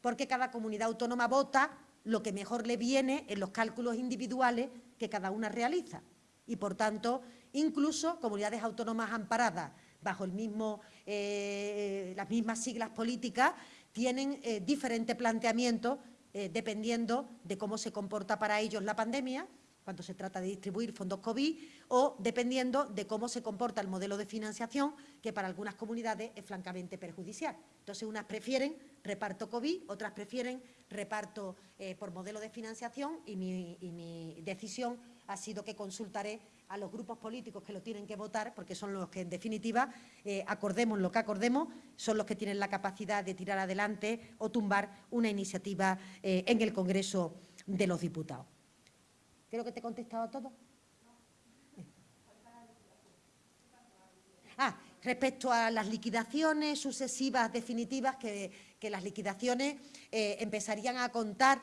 porque cada comunidad autónoma vota lo que mejor le viene en los cálculos individuales que cada una realiza. Y, por tanto, incluso comunidades autónomas amparadas bajo el mismo, eh, las mismas siglas políticas, tienen eh, diferentes planteamientos eh, dependiendo de cómo se comporta para ellos la pandemia, cuando se trata de distribuir fondos COVID, o dependiendo de cómo se comporta el modelo de financiación, que para algunas comunidades es francamente perjudicial. Entonces, unas prefieren reparto COVID, otras prefieren reparto eh, por modelo de financiación y mi, y mi decisión ha sido que consultaré a los grupos políticos que lo tienen que votar, porque son los que, en definitiva, eh, acordemos lo que acordemos, son los que tienen la capacidad de tirar adelante o tumbar una iniciativa eh, en el Congreso de los Diputados. Creo que te he contestado a todo. Ah, respecto a las liquidaciones sucesivas definitivas, que, las liquidaciones eh, empezarían a contar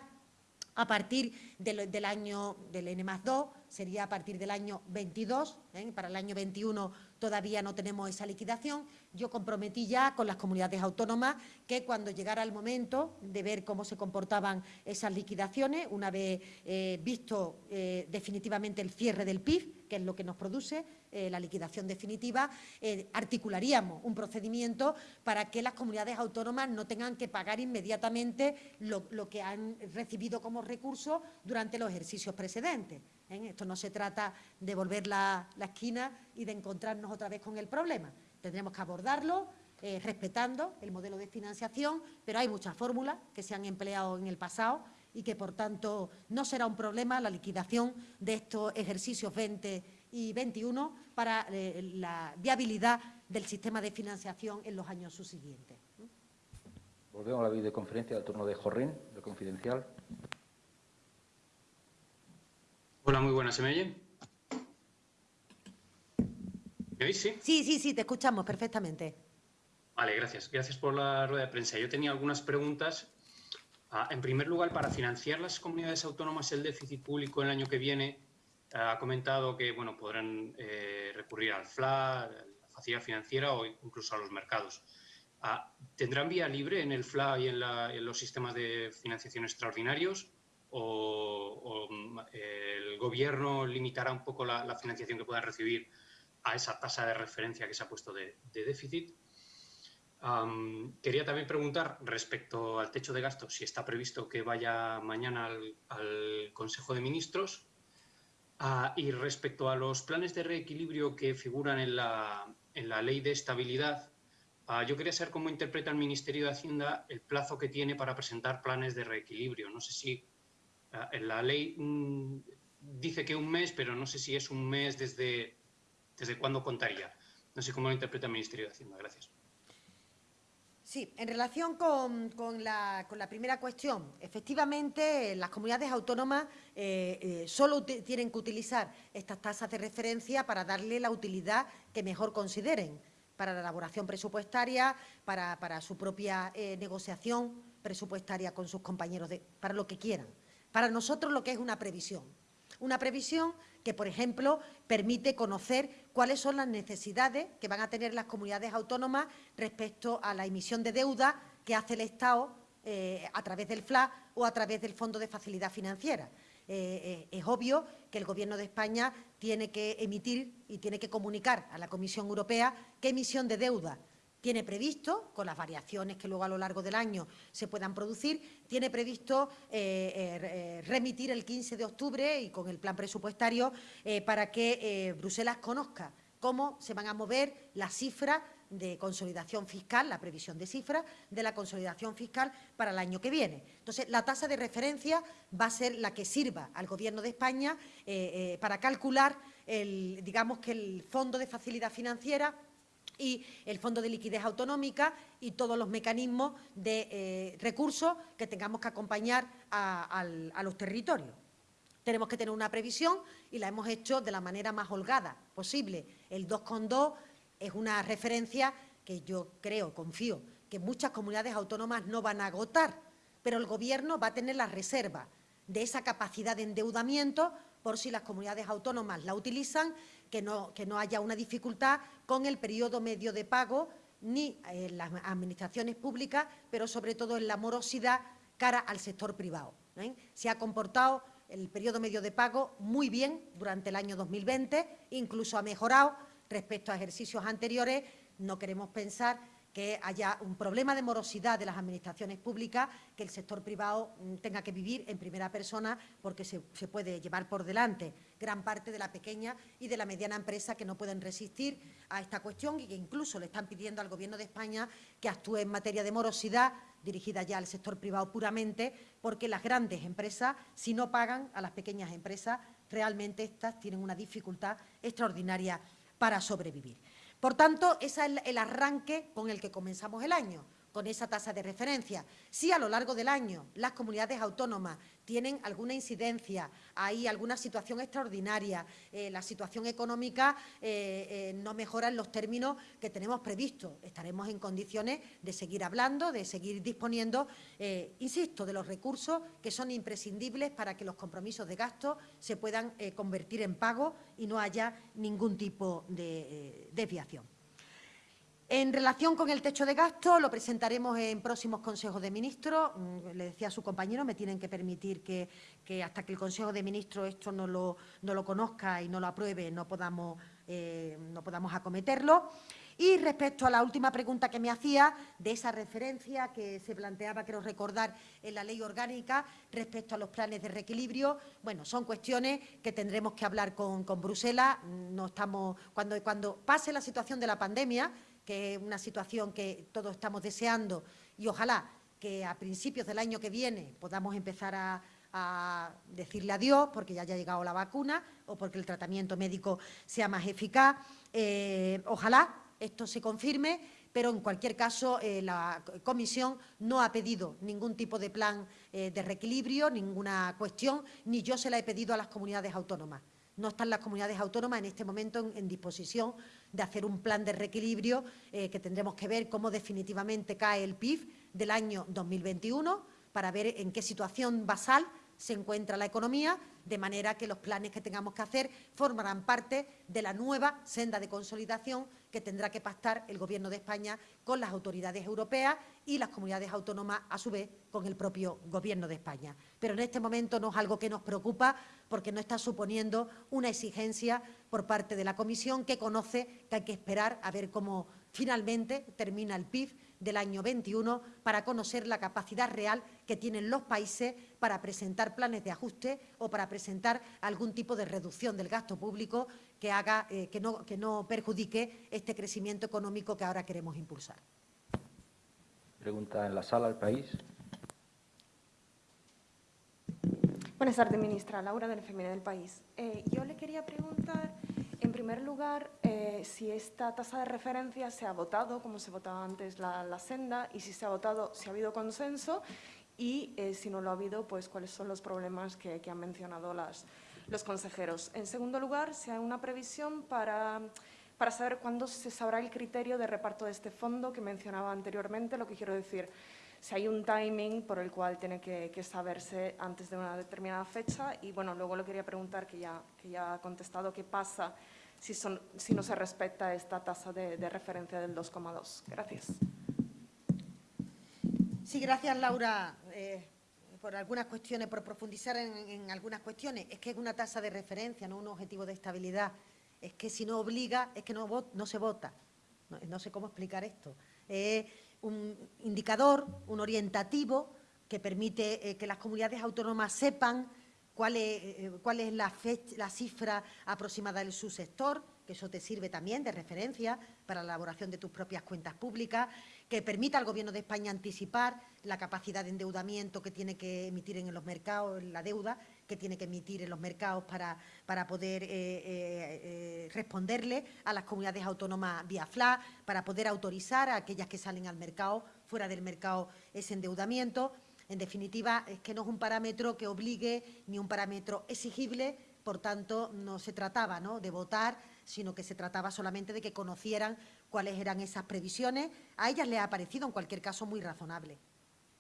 a partir del, año del N más 2, sería a partir del año 22, ¿eh? para el año 21 todavía no tenemos esa liquidación. Yo comprometí ya con las comunidades autónomas que cuando llegara el momento de ver cómo se comportaban esas liquidaciones, una vez eh, visto eh, definitivamente el cierre del PIB, que es lo que nos produce eh, la liquidación definitiva, eh, articularíamos un procedimiento para que las comunidades autónomas no tengan que pagar inmediatamente lo, que han recibido como recursos durante los ejercicios precedentes. ¿eh? Esto no se trata de volver la, la esquina y de encontrarnos otra vez con el problema. Tendremos que abordarlo eh, respetando el modelo de financiación, pero hay muchas fórmulas que se han empleado en el pasado y que, por tanto, no será un problema la liquidación de estos ejercicios 20 y 21 para eh, la viabilidad del sistema de financiación en los años subsiguientes. Volvemos a la videoconferencia del turno de Jorrín, de Confidencial. Hola, muy buenas. ¿Se me oye? ¿Me oís? Sí. Sí, sí, sí, te escuchamos perfectamente. Vale, gracias. Gracias por la rueda de prensa. Yo tenía algunas preguntas. Ah, en primer lugar, para financiar las comunidades autónomas el déficit público el año que viene, ha comentado que bueno, podrán eh, recurrir al FLA, a la facilidad financiera o incluso a los mercados. Ah, ¿Tendrán vía libre en el FLA y en, la- en los sistemas de financiación extraordinarios? ¿O, mm, el gobierno limitará un poco la, financiación que puedan recibir a esa tasa de referencia que se ha puesto de, déficit? Quería también preguntar respecto al techo de gastos, si está previsto que vaya mañana al Consejo de Ministros. Ah, y respecto a los planes de reequilibrio que figuran en la, en la ley de estabilidad, ah, yo quería saber cómo interpreta el Ministerio de Hacienda el plazo que tiene para presentar planes de reequilibrio. No sé si ah, en la ley mm, dice que un mes, pero no sé si es un mes desde, desde cuándo contaría. No sé cómo lo interpreta el Ministerio de Hacienda. Gracias. Sí, en relación con, con la, con la primera cuestión, efectivamente las comunidades autónomas eh, eh, solo tienen que utilizar estas tasas de referencia para darle la utilidad que mejor consideren, para la elaboración presupuestaria, para, para su propia eh, negociación presupuestaria con sus compañeros, de, para lo que quieran. Para nosotros lo que es una previsión. Una previsión que, por ejemplo, permite conocer cuáles son las necesidades que van a tener las comunidades autónomas respecto a la emisión de deuda que hace el Estado eh, a través del FLA o a través del Fondo de Facilidad Financiera. Eh, eh, es obvio que el Gobierno de España tiene que emitir y tiene que comunicar a la Comisión Europea qué emisión de deuda tiene previsto, con las variaciones que luego a lo largo del año se puedan producir, tiene previsto eh, eh, eh, remitir el 15 de octubre y con el plan presupuestario para que Bruselas conozca cómo se van a mover las cifras de consolidación fiscal, la previsión de cifras de la consolidación fiscal para el año que viene. Entonces, la tasa de referencia va a ser la que sirva al Gobierno de España para calcular, el, digamos que el Fondo de Facilidad Financiera y el Fondo de Liquidez Autonómica y todos los mecanismos de eh, recursos que tengamos que acompañar a, a los territorios. Tenemos que tener una previsión y la hemos hecho de la manera más holgada posible. El 2,2 es una referencia que yo creo, confío, que muchas comunidades autónomas no van a agotar, pero el Gobierno va a tener la reserva de esa capacidad de endeudamiento por si las comunidades autónomas la utilizan, que no, que no haya una dificultad con el periodo medio de pago ni en las administraciones públicas, pero sobre todo en la morosidad cara al sector privado. ¿eh? Se ha comportado el periodo medio de pago muy bien durante el año 2020, incluso ha mejorado respecto a ejercicios anteriores. No queremos pensar que haya un problema de morosidad de las administraciones públicas, que el sector privado mm, tenga que vivir en primera persona porque se, se, puede llevar por delante gran parte de la pequeña y de la mediana empresa que no pueden resistir a esta cuestión y que incluso le están pidiendo al Gobierno de España que actúe en materia de morosidad dirigida ya al sector privado puramente, porque las grandes empresas, si no pagan a las pequeñas empresas, realmente estas tienen una dificultad extraordinaria para sobrevivir. Por tanto, ese es el arranque con el que comenzamos el año, con esa tasa de referencia. Si a lo largo del año las comunidades autónomas tienen alguna incidencia, hay alguna situación extraordinaria, eh, la situación económica eh, eh, no mejora en los términos que tenemos previstos. Estaremos en condiciones de seguir hablando, de seguir disponiendo, insisto, de los recursos que son imprescindibles para que los compromisos de gasto se puedan convertir en pago y no haya ningún tipo de desviación. En relación con el techo de gasto, lo presentaremos en próximos consejos de ministros. Mm, le decía a su compañero, me tienen que permitir que, que hasta que el Consejo de Ministros esto no lo, no lo conozca y no lo apruebe, no podamos, eh, no podamos acometerlo. Y respecto a la última pregunta que me hacía, de esa referencia que se planteaba, quiero recordar, en la ley orgánica respecto a los planes de reequilibrio, bueno, son cuestiones que tendremos que hablar con, con Bruselas. No estamos, cuando, cuando pase la situación de la pandemia, que es una situación que todos estamos deseando y ojalá que a principios del año que viene podamos empezar a, a decirle adiós porque ya haya llegado la vacuna o porque el tratamiento médico sea más eficaz. Eh, ojalá esto se confirme, pero en cualquier caso eh, la Comisión no ha pedido ningún tipo de plan eh, de reequilibrio, ninguna cuestión, ni yo se la he pedido a las comunidades autónomas. No están las comunidades autónomas en este momento en, disposición de hacer un plan de reequilibrio eh, que tendremos que ver cómo definitivamente cae el PIB del año 2021 para ver en qué situación basal se encuentra la economía, de manera que los planes que tengamos que hacer formarán parte de la nueva senda de consolidación que tendrá que pactar el Gobierno de España con las autoridades europeas y las comunidades autónomas, a su vez, con el propio Gobierno de España. Pero en este momento no es algo que nos preocupa porque no está suponiendo una exigencia por parte de la Comisión que conoce que hay que esperar a ver cómo finalmente termina el PIB del año 21 para conocer la capacidad real que tienen los países para presentar planes de ajuste o para presentar algún tipo de reducción del gasto público que, haga, eh, que, no, que no perjudique este crecimiento económico que ahora queremos impulsar. Pregunta en la sala, el país. Buenas tardes, ministra. Laura del FMI del País. Eh, yo le quería preguntar, en primer lugar, eh, si esta tasa de referencia se ha votado, como se votaba antes la, la senda, y si se ha votado, si ha habido consenso, y eh, si no lo ha habido, pues cuáles son los problemas que, han mencionado las, los consejeros. En segundo lugar, si hay una previsión para, para saber cuándo se sabrá el criterio de reparto de este fondo que mencionaba anteriormente, lo que quiero decir, si hay un timing por el cual tiene que, saberse antes de una determinada fecha. Y bueno, luego le quería preguntar, que ya, que ya ha contestado, qué pasa si, son, si no se respeta esta tasa de, referencia del 2,2. Gracias. Sí, gracias, Laura, eh, por algunas cuestiones, por profundizar en, algunas cuestiones. Es que es una tasa de referencia, no un objetivo de estabilidad. Es que si no obliga, es que no, no se vota. No, no, sé cómo explicar esto. Eh, un indicador, un orientativo que permite eh, que las comunidades autónomas sepan cuál es, eh, es la, fecha, la, cifra aproximada del subsector, que eso te sirve también de referencia para la elaboración de tus propias cuentas públicas, que permita al Gobierno de España anticipar la capacidad de endeudamiento que tiene que emitir en los mercados, la deuda que tiene que emitir en los mercados para, para poder eh, eh, eh, responderle a las comunidades autónomas vía FLA, para poder autorizar a aquellas que salen al mercado, fuera del mercado, ese endeudamiento. En definitiva, es que no es un parámetro que obligue ni un parámetro exigible, por tanto, no se trataba ¿no? de votar, sino que se trataba solamente de que conocieran cuáles eran esas previsiones. A ellas les ha parecido, en cualquier caso, muy razonable.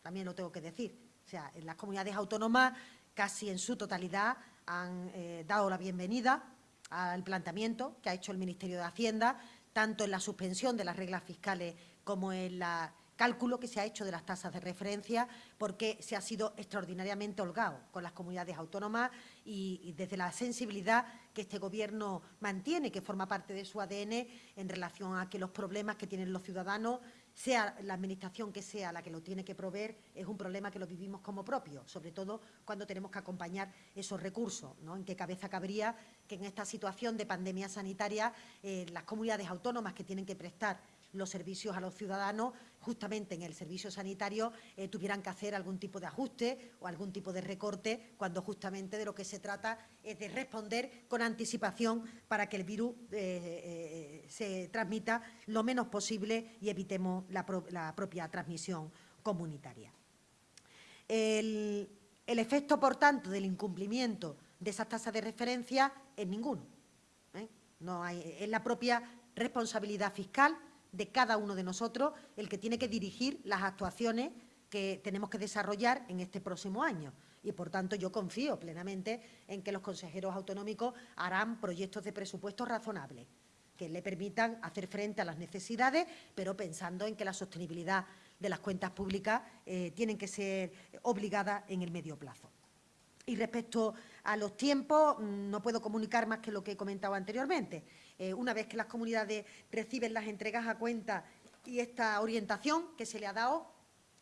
También lo tengo que decir. O sea, en las comunidades autónomas casi en su totalidad han eh, dado la bienvenida al planteamiento que ha hecho el Ministerio de Hacienda, tanto en la suspensión de las reglas fiscales como en la cálculo que se ha hecho de las tasas de referencia porque se ha sido extraordinariamente holgado con las comunidades autónomas y, desde la sensibilidad que este Gobierno mantiene, que forma parte de su ADN en relación a que los problemas que tienen los ciudadanos sea la Administración que sea la que lo tiene que proveer, es un problema que lo vivimos como propio, sobre todo cuando tenemos que acompañar esos recursos. ¿no? ¿En qué cabeza cabría que en esta situación de pandemia sanitaria eh, las comunidades autónomas que tienen que prestar los servicios a los ciudadanos, justamente en el servicio sanitario, eh, tuvieran que hacer algún tipo de ajuste o algún tipo de recorte, cuando justamente de lo que se trata es de responder con anticipación para que el virus eh, eh, se transmita lo menos posible y evitemos la, pro la propia transmisión comunitaria. El, efecto, por tanto, del incumplimiento de esas tasas de referencia es ninguno. No es la propia responsabilidad fiscal de cada uno de nosotros el que tiene que dirigir las actuaciones que tenemos que desarrollar en este próximo año. Y, por tanto, yo confío plenamente en que los consejeros autonómicos harán proyectos de presupuestos razonables, que le permitan hacer frente a las necesidades, pero pensando en que la sostenibilidad de las cuentas públicas eh, tienen que ser obligadas en el medio plazo. Y respecto a los tiempos, mm, no puedo comunicar más que lo que he comentado anteriormente. Eh, una vez que las comunidades reciben las entregas a cuenta y esta orientación que se le ha dado,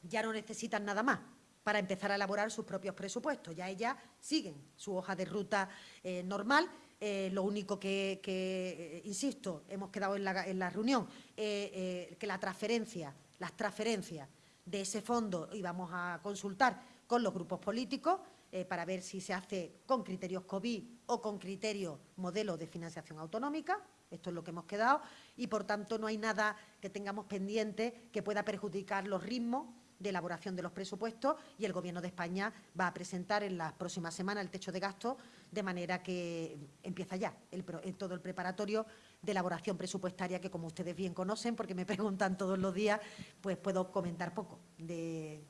ya no necesitan nada más para empezar a elaborar sus propios presupuestos. Ya ellas siguen su hoja de ruta eh, normal. Eh, lo único que, insisto, hemos quedado en la, en la reunión, eh, que la transferencia, las transferencias de ese fondo íbamos a consultar con los grupos políticos para ver si se hace con criterios COVID o con criterios modelo de financiación autonómica. Esto es lo que hemos quedado y, por tanto, no hay nada que tengamos pendiente que pueda perjudicar los ritmos de elaboración de los presupuestos y el Gobierno de España va a presentar en las próximas semanas el techo de gasto de manera que empieza ya el, todo el preparatorio de elaboración presupuestaria que, como ustedes bien conocen, porque me preguntan todos los días, pues puedo comentar poco de,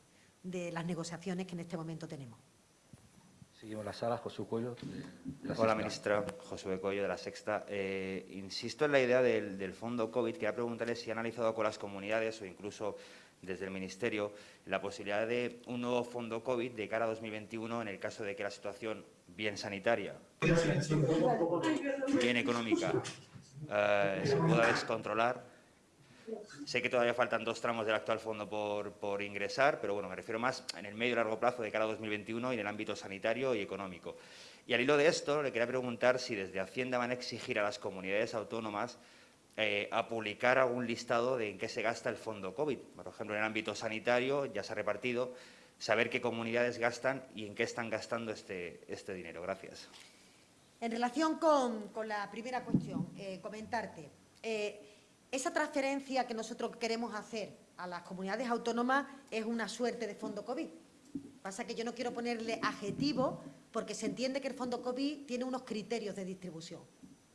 de las negociaciones que en este momento tenemos. Seguimos la sala, José Cuello. Hola, ministra. José Cuello, de La Sexta. Eh, insisto en la idea del, del fondo COVID. Quería preguntarle si ha analizado con las comunidades o incluso desde el Ministerio la posibilidad de un nuevo fondo COVID de cara a 2021 en el caso de que la situación, bien sanitaria, bien económica, eh, se pueda descontrolar. Sé que todavía faltan dos tramos del actual fondo por, por, ingresar, pero bueno, me refiero más en el medio y largo plazo de cara a 2021 y en el ámbito sanitario y económico. Y al hilo de esto, le quería preguntar si desde Hacienda van a exigir a las comunidades autónomas eh, a publicar algún listado de en qué se gasta el fondo COVID. Por ejemplo, en el ámbito sanitario ya se ha repartido, saber qué comunidades gastan y en qué están gastando este, este dinero. Gracias. En relación con, con la primera cuestión, eh, comentarte, eh, esa transferencia que nosotros queremos hacer a las comunidades autónomas es una suerte de fondo COVID. Pasa que yo no quiero ponerle adjetivo porque se entiende que el fondo COVID tiene unos criterios de distribución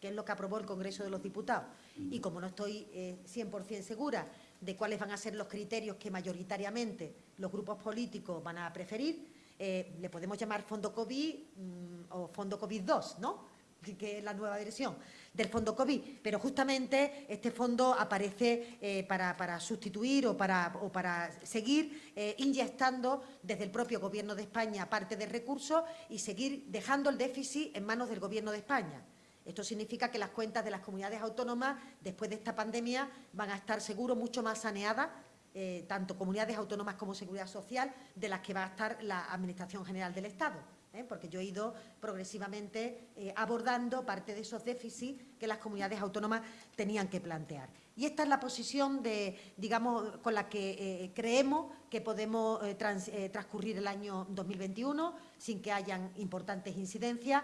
que es lo que aprobó el Congreso de los Diputados. Y como no estoy eh, 100% segura de cuáles van a ser los criterios que mayoritariamente los grupos políticos van a preferir, eh, le podemos llamar Fondo COVID mmm, o Fondo COVID-2, ¿no?, que es la nueva versión del Fondo COVID, pero justamente este fondo aparece eh, para, para, sustituir o para, o para seguir eh, inyectando desde el propio Gobierno de España parte de recursos y seguir dejando el déficit en manos del Gobierno de España. Esto significa que las cuentas de las comunidades autónomas, después de esta pandemia, van a estar seguro mucho más saneadas, eh, tanto comunidades autónomas como Seguridad Social, de las que va a estar la Administración General del Estado. ¿Eh? Porque yo he ido progresivamente eh, abordando parte de esos déficits que las comunidades autónomas tenían que plantear. Y esta es la posición de, digamos, con la que eh, creemos que podemos trans, transcurrir el año 2021 sin que hayan importantes incidencias.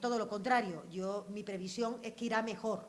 Todo lo contrario, yo, mi previsión es que irá mejor,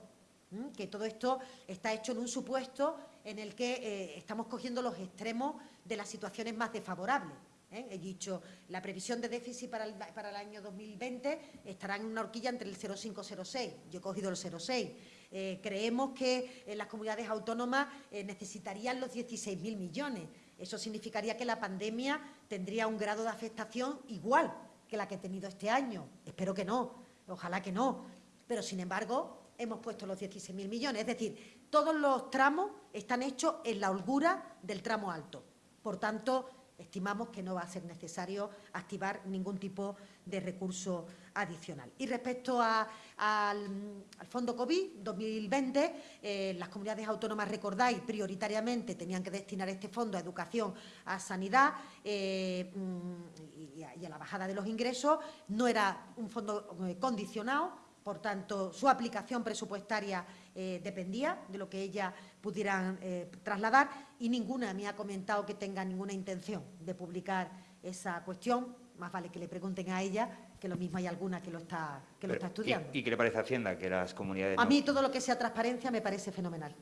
que todo esto está hecho en un supuesto en el que estamos cogiendo los extremos de las situaciones más desfavorables. ¿Eh? He dicho, la previsión de déficit para el, para el, año 2020 estará en una horquilla entre el 0,5 y 0,6. Yo he cogido el 0,6. Eh, creemos que eh, las comunidades autónomas necesitarían los 16.000 millones. Eso significaría que la pandemia tendría un grado de afectación igual que la que ha tenido este año. Espero que no, ojalá que no. Pero, sin embargo, hemos puesto los 16.000 millones. Es decir, todos los tramos están hechos en la holgura del tramo alto. Por tanto, estimamos que no va a ser necesario activar ningún tipo de recurso adicional. Y respecto al, Fondo COVID 2020, eh, las comunidades autónomas, recordáis, prioritariamente tenían que destinar este fondo a educación, a sanidad eh, mm, y, a, y a la bajada de los ingresos. No era un fondo eh, condicionado, por tanto, su aplicación presupuestaria eh, dependía de lo que ellas pudieran eh, trasladar y ninguna me ha comentado que tenga ninguna intención de publicar esa cuestión. Más vale que le pregunten a ella, que lo mismo hay alguna que lo está, que lo Pero, está estudiando. ¿y, y qué le parece a Hacienda que las comunidades... A no- mí todo lo que sea transparencia me parece fenomenal.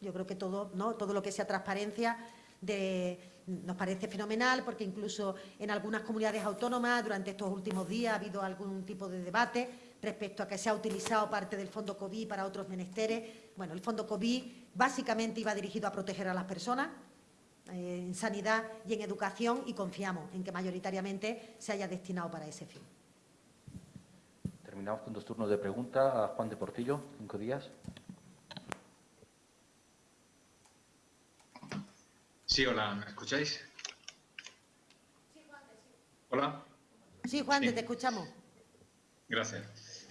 Yo creo que todo, ¿no? todo lo que sea transparencia de- nos parece fenomenal porque incluso en algunas comunidades autónomas durante estos últimos días ha habido algún tipo de debate respecto a que se ha utilizado parte del fondo COVID para otros menesteres. Bueno, el fondo COVID básicamente iba dirigido a proteger a las personas eh, en sanidad y en educación y confiamos en que mayoritariamente se haya destinado para ese fin. Terminamos con dos turnos de pregunta. A Juan de Portillo, cinco días. Sí, hola, ¿me escucháis? Hola, Sí, Juan, Sí. te escuchamos. gracias.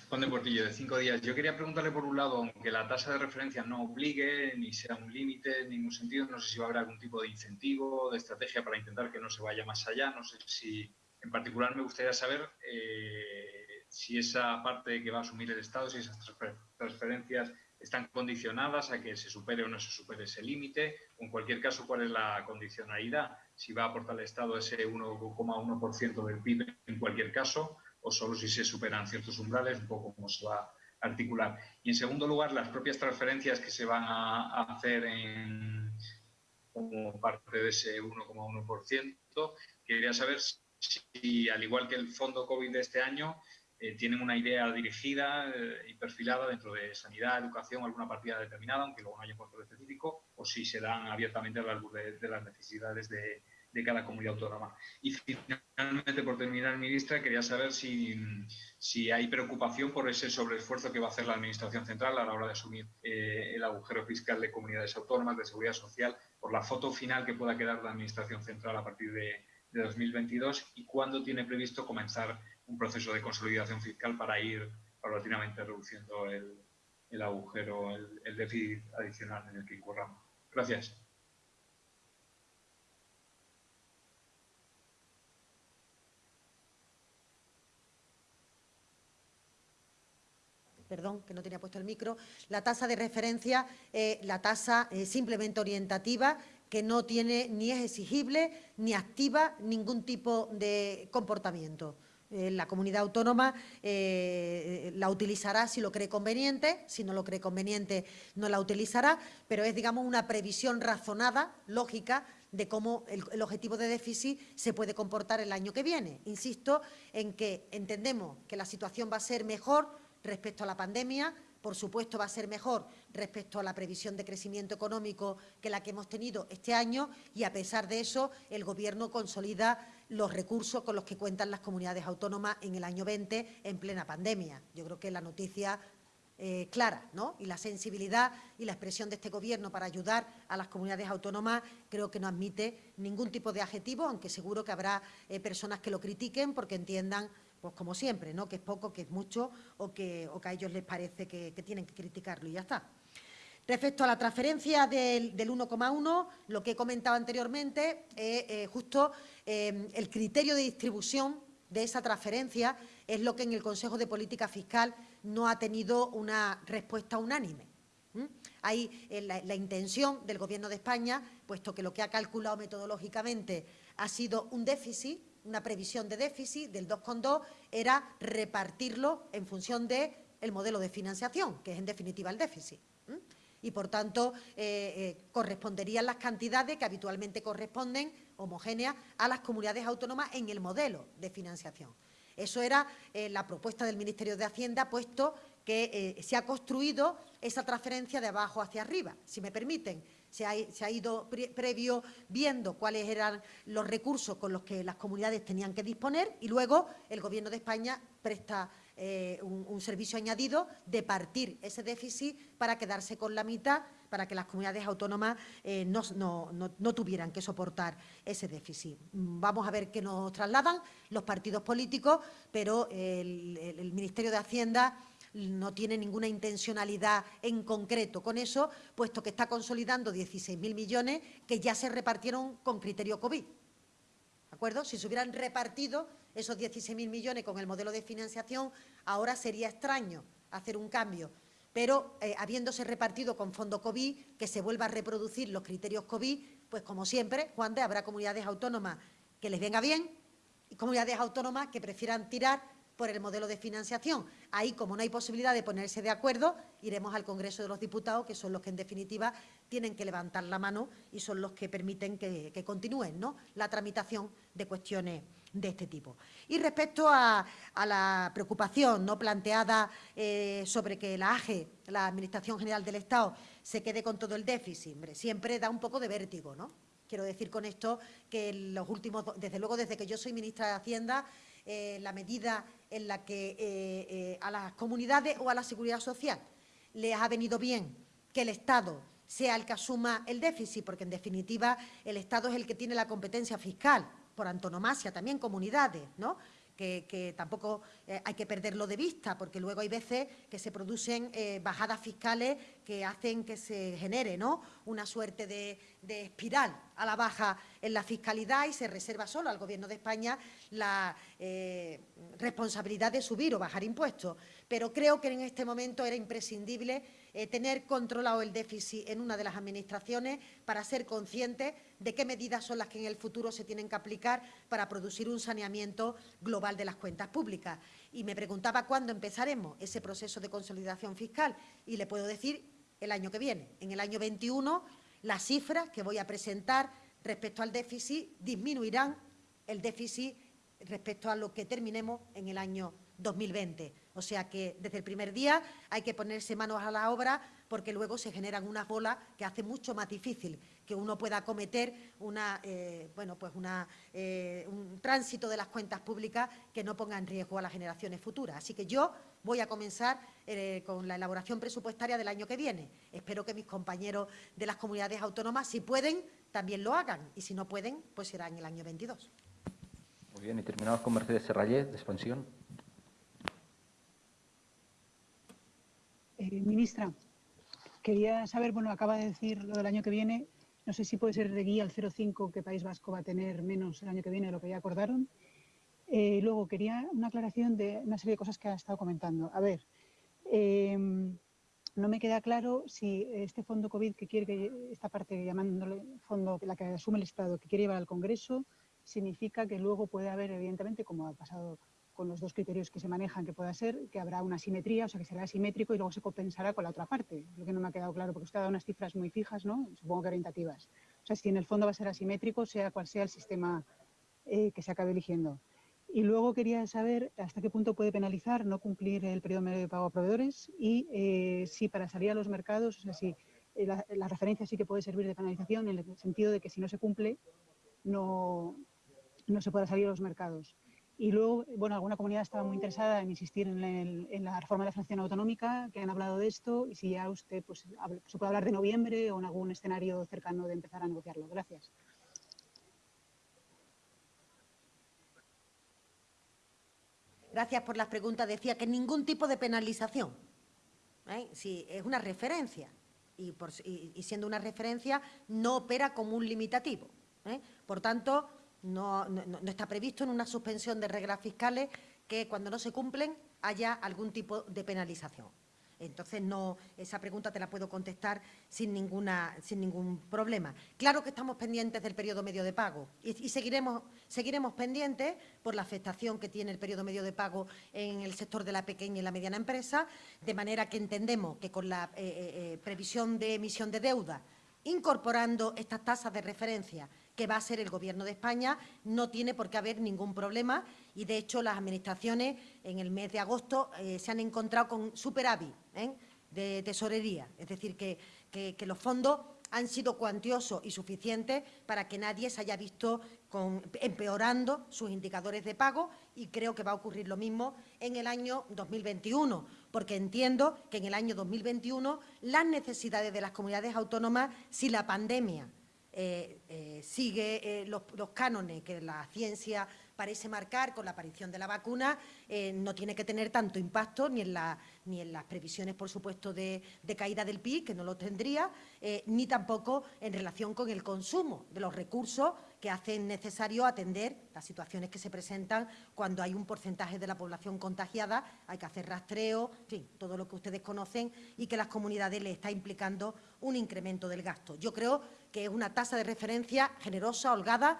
Juan de Portillo, de cinco días. Yo quería preguntarle por un lado, aunque la tasa de referencia no obligue ni sea un límite en ningún sentido, no sé si va a haber algún tipo de incentivo, de estrategia para intentar que no se vaya más allá. No sé si, en particular, me gustaría saber eh, si esa parte que va a asumir el Estado, si esas transfer- transferencias están condicionadas a que se supere o no se supere ese límite, en cualquier caso, cuál es la condicionalidad, si va a aportar el Estado ese 1,1% del PIB en cualquier caso, o solo si se superan ciertos umbrales, un poco cómo se va a articular. Y en segundo lugar, las propias transferencias que se van a, hacer en, como parte de ese 1,1%, quería saber si, al igual que el fondo COVID de este año, eh, tienen una idea dirigida eh, y perfilada dentro de sanidad, educación, alguna partida determinada, aunque luego no haya un control específico, o si se dan abiertamente a la luz de, de las necesidades de, de cada comunidad autónoma. Y finalmente, por terminar, ministra, quería saber si, si hay preocupación por ese sobreesfuerzo que va a hacer la Administración Central a la hora de asumir eh, el agujero fiscal de comunidades autónomas, de seguridad social, por la foto final que pueda quedar la Administración Central a partir de, de 2022 y cuándo tiene previsto comenzar un proceso de consolidación fiscal para ir paulatinamente reduciendo el, el agujero, el, el déficit adicional en el que incurramos. Gracias. Perdón, que no tenía puesto el micro, la tasa de referencia, eh, la tasa eh, simplemente orientativa, que no tiene ni es exigible ni activa ningún tipo de comportamiento. Eh, la comunidad autónoma eh, la utilizará si lo cree conveniente, si no lo cree conveniente no la utilizará, pero es, digamos, una previsión razonada, lógica, de cómo el, el, objetivo de déficit se puede comportar el año que viene. Insisto en que entendemos que la situación va a ser mejor respecto a la pandemia, por supuesto va a ser mejor respecto a la previsión de crecimiento económico que la que hemos tenido este año y, a pesar de eso, el Gobierno consolida los recursos con los que cuentan las comunidades autónomas en el año 20 en plena pandemia. Yo creo que la noticia eh, clara, ¿no? Y la sensibilidad y la expresión de este Gobierno para ayudar a las comunidades autónomas creo que no admite ningún tipo de adjetivo, aunque seguro que habrá eh, personas que lo critiquen porque entiendan pues como siempre, ¿no? que es poco, que es mucho o que, o que a ellos les parece que, tienen que criticarlo y ya está. Respecto a la transferencia del, del 1,1, lo que he comentado anteriormente eh, justo eh, el criterio de distribución de esa transferencia es lo que en el Consejo de Política Fiscal no ha tenido una respuesta unánime. ¿Mm? Hay eh, la intención del Gobierno de España, puesto que lo que ha calculado metodológicamente ha sido un déficit, una previsión de déficit del 2,2 era repartirlo en función del el modelo de financiación, que es en definitiva el déficit. Y, por tanto, eh, eh, corresponderían las cantidades que habitualmente corresponden, homogéneas, a las comunidades autónomas en el modelo de financiación. Eso era eh, la propuesta del Ministerio de Hacienda, puesto que se ha construido esa transferencia de abajo hacia arriba, si me permiten se ha, ido pre previo viendo cuáles eran los recursos con los que las comunidades tenían que disponer y luego el Gobierno de España presta eh, un, servicio añadido de partir ese déficit para quedarse con la mitad, para que las comunidades autónomas eh, no, no- no- no tuvieran que soportar ese déficit. Vamos a ver qué nos trasladan los partidos políticos, pero el Ministerio de Hacienda no tiene ninguna intencionalidad en concreto con eso, puesto que está consolidando 16.000 millones que ya se repartieron con criterio COVID. ¿De acuerdo? Si se hubieran repartido esos 16.000 millones con el modelo de financiación, ahora sería extraño hacer un cambio. Pero eh, habiéndose repartido con fondo COVID, que se vuelva a reproducir los criterios COVID, pues como siempre, Juan de, habrá comunidades autónomas que les venga bien y comunidades autónomas que prefieran tirar por el modelo de financiación. Ahí, como no hay posibilidad de ponerse de acuerdo, iremos al Congreso de los Diputados, que son los que, en definitiva, tienen que levantar la mano y son los que permiten que, que continúen ¿no? la tramitación de cuestiones de este tipo. Y respecto a, a la preocupación no planteada eh, sobre que la AGE, la Administración General del Estado, se quede con todo el déficit, siempre da un poco de vértigo, ¿no? Quiero decir con esto que los últimos, desde luego desde que yo soy ministra de Hacienda, eh, la medida en la que eh, eh, a las comunidades o a la seguridad social les ha venido bien que el Estado sea el que asuma el déficit, porque en definitiva el Estado es el que tiene la competencia fiscal, por antonomasia también comunidades, ¿no? Que, tampoco eh, hay que perderlo de vista, porque luego hay veces que se producen eh, bajadas fiscales que hacen que se genere ¿no? una suerte de, de espiral a la baja en la fiscalidad y se reserva solo al Gobierno de España la eh, responsabilidad de subir o bajar impuestos. Pero creo que en este momento era imprescindible eh, tener controlado el déficit en una de las administraciones para ser conscientes de qué medidas son las que en el futuro se tienen que aplicar para producir un saneamiento global de las cuentas públicas. Y me preguntaba cuándo empezaremos ese proceso de consolidación fiscal y le puedo decir el año que viene. En el año 21 las cifras que voy a presentar respecto al déficit disminuirán el déficit respecto a lo que terminemos en el año 2020. O sea que desde el primer día hay que ponerse manos a la obra porque luego se generan unas bolas que hace mucho más difícil que uno pueda cometer una, eh, bueno, pues una, eh, un tránsito de las cuentas públicas que no ponga en riesgo a las generaciones futuras. Así que yo voy a comenzar eh, con la elaboración presupuestaria del año que viene. Espero que mis compañeros de las comunidades autónomas, si pueden, también lo hagan y si no pueden, pues será en el año 22. Muy bien, y terminamos con Mercedes Serrallé, de Expansión. Eh, ministra, quería saber, bueno, acaba de decir lo del año que viene, no sé si puede ser de guía al 0,5 que País Vasco va a tener menos el año que viene de lo que ya acordaron. Eh, luego, quería una aclaración de una serie de cosas que ha estado comentando. A ver, eh, no me queda claro si este fondo COVID que quiere, que esta parte llamándole fondo, la que asume el Estado, que quiere llevar al Congreso, significa que luego puede haber, evidentemente, como ha pasado con los dos criterios que se manejan, que pueda ser, que habrá una simetría, o sea, que será asimétrico y luego se compensará con la otra parte. Lo que no me ha quedado claro, porque usted ha dado unas cifras muy fijas, ¿no? Supongo que orientativas. O sea, si en el fondo va a ser asimétrico, sea cual sea el sistema eh, que se acabe eligiendo. Y luego quería saber hasta qué punto puede penalizar no cumplir el periodo medio de pago a proveedores y eh, si para salir a los mercados, o sea, si eh, la, referencia sí que puede servir de penalización en el sentido de que si no se cumple, no, no se pueda salir a los mercados. Y luego, bueno, alguna comunidad estaba muy interesada en insistir en, la reforma de la financiación autonómica, que han hablado de esto, y si ya usted pues, se puede hablar de noviembre o en algún escenario cercano de empezar a negociarlo. Gracias. Gracias por las preguntas. Decía que ningún tipo de penalización. ¿eh? Sí, es una referencia. Y, por- siendo una referencia, no opera como un limitativo. ¿eh? Por tanto, no, está previsto en una suspensión de reglas fiscales que cuando no se cumplen haya algún tipo de penalización. Entonces, no, esa pregunta te la puedo contestar sin, ninguna, sin ningún problema. Claro que estamos pendientes del periodo medio de pago y, y seguiremos, seguiremos pendientes por la afectación que tiene el periodo medio de pago en el sector de la pequeña y la mediana empresa, de manera que entendemos que con la eh, eh, eh, previsión de emisión de deuda, incorporando estas tasas de referencia que va a ser el Gobierno de España, no tiene por qué haber ningún problema y, de hecho, las administraciones en el mes de agosto eh, se han encontrado con superávit ¿eh? de tesorería. Es decir, que, que- los fondos han sido cuantiosos y suficientes para que nadie se haya visto empeorando sus indicadores de pago y creo que va a ocurrir lo mismo en el año 2021, porque entiendo que en el año 2021 las necesidades de las comunidades autónomas, si la pandemia eh, eh, sigue eh, los, los cánones que la ciencia parece marcar con la aparición de la vacuna, eh, no tiene que tener tanto impacto ni en, ni en las previsiones, por supuesto, de, de caída del PIB, que no lo tendría, eh, ni tampoco en relación con el consumo de los recursos que hacen necesario atender las situaciones que se presentan cuando hay un porcentaje de la población contagiada, hay que hacer rastreo, en fin, todo lo que ustedes conocen y que las comunidades le está implicando un incremento del gasto. Yo creo que es una tasa de referencia generosa, holgada,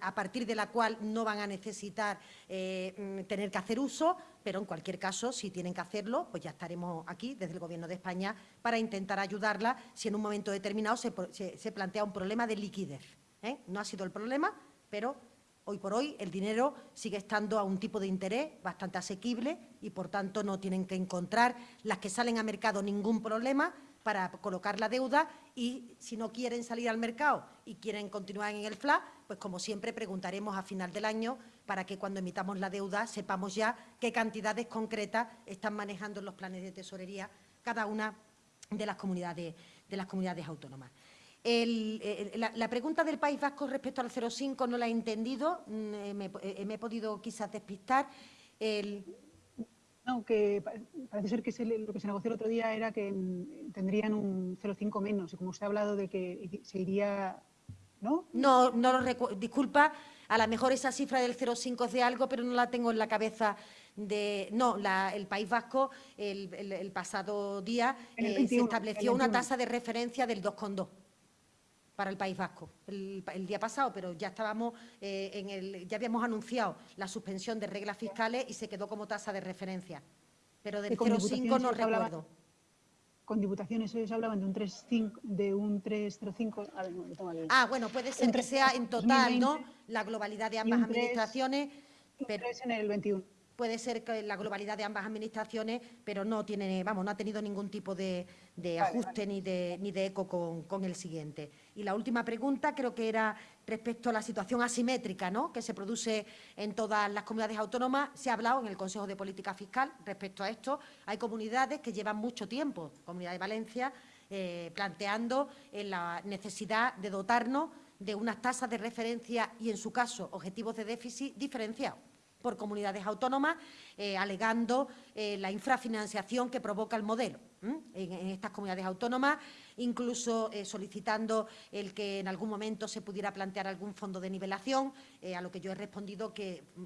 a partir de la cual no van a necesitar eh, mm, tener que hacer uso, pero en cualquier caso, si tienen que hacerlo, pues ya estaremos aquí, desde el Gobierno de España, para intentar ayudarla si en un momento determinado se plantea un problema de liquidez. ¿eh? No ha sido el problema, pero hoy por hoy el dinero sigue estando a un tipo de interés bastante asequible y, por tanto, no tienen que encontrar las que salen a mercado ningún problema para colocar la deuda y, si no quieren salir al mercado y quieren continuar en el FLA, pues como siempre preguntaremos a final del año para que cuando emitamos la deuda sepamos ya qué cantidades concretas están manejando los planes de tesorería cada una de las comunidades, de las comunidades autónomas. El, la, pregunta del País Vasco respecto al 0,5 no la he entendido, mm, me, eh, me, he podido quizás despistar. El, no, que parece ser que se, lo que se negoció el otro día era que tendrían un 0,5 menos, y como usted ha hablado de que se iría, ¿no? No, no lo recuerdo, disculpa, a lo mejor esa cifra del 0,5 es de algo, pero no la tengo en la cabeza de... No, la, el País Vasco el, el, el pasado día eh, 21, se estableció una tasa de referencia del 2,2 para el País Vasco el, el, día pasado, pero ya estábamos eh, en el, ya habíamos anunciado la suspensión de reglas fiscales y se quedó como tasa de referencia. Pero del 0,5 no recuerdo. con diputaciones ellos hablaban de un 3,5, de un 3,05. A ver, no, ah, bueno, puede ser que sea en total, 2020, ¿no? La globalidad de ambas 3, administraciones. Pero, en el 21 puede ser que la globalidad de ambas administraciones, pero no tiene, vamos, no ha tenido ningún tipo de, de ajuste vale. Ni, de, ni de eco con, con, el siguiente. Y la última pregunta creo que era respecto a la situación asimétrica ¿no? que se produce en todas las comunidades autónomas. Se ha hablado en el Consejo de Política Fiscal respecto a esto. Hay comunidades que llevan mucho tiempo, Comunidad de Valencia, eh, planteando eh, la necesidad de dotarnos de unas tasas de referencia y, en su caso, objetivos de déficit diferenciados por comunidades autónomas, eh, alegando eh, la infrafinanciación que provoca el modelo en, estas comunidades autónomas, incluso eh, solicitando el que en algún momento se pudiera plantear algún fondo de nivelación, a lo que yo he respondido que mm,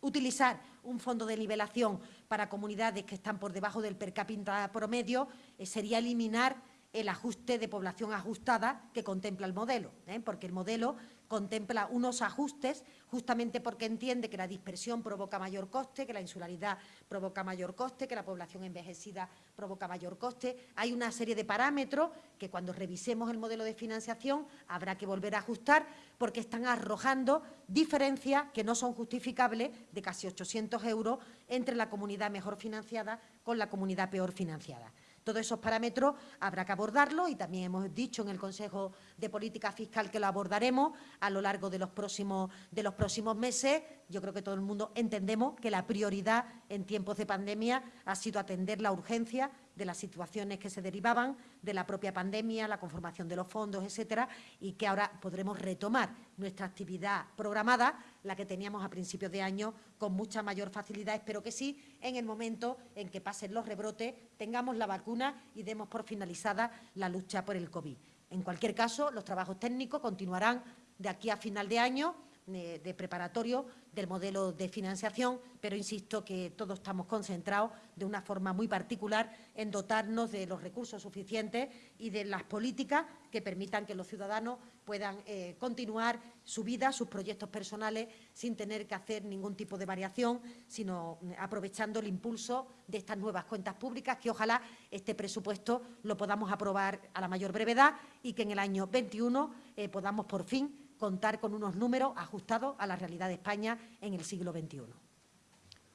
utilizar un fondo de nivelación para comunidades que están por debajo del per cápita promedio sería eliminar el ajuste de población ajustada que contempla el modelo, porque el modelo contempla unos ajustes justamente porque entiende que la dispersión provoca mayor coste, que la insularidad provoca mayor coste, que la población envejecida provoca mayor coste. Hay una serie de parámetros que cuando revisemos el modelo de financiación habrá que volver a ajustar porque están arrojando diferencias que no son justificables de casi 800 euros entre la comunidad mejor financiada con la comunidad peor financiada. Todos esos parámetros habrá que abordarlos y también hemos dicho en el Consejo de Política Fiscal que lo abordaremos a lo largo de los próximos, de los próximos meses. Yo creo que todo el mundo entendemos que la prioridad en tiempos de pandemia ha sido atender la urgencia de las situaciones que se derivaban de la propia pandemia, la conformación de los fondos, etcétera, y que ahora podremos retomar nuestra actividad programada, la que teníamos a principios de año, con mucha mayor facilidad. Espero que sí, en el momento en que pasen los rebrotes, tengamos la vacuna y demos por finalizada la lucha por el COVID. En cualquier caso, los trabajos técnicos continuarán de aquí a final de año de, preparatorio del modelo de financiación, pero insisto que todos estamos concentrados de una forma muy particular en dotarnos de los recursos suficientes y de las políticas que permitan que los ciudadanos puedan eh, continuar su vida, sus proyectos personales, sin tener que hacer ningún tipo de variación, sino mm, aprovechando el impulso de estas nuevas cuentas públicas, que ojalá este presupuesto lo podamos aprobar a la mayor brevedad y que en el año 21 eh, podamos por fin contar con unos números ajustados a la realidad de España en el siglo XXI.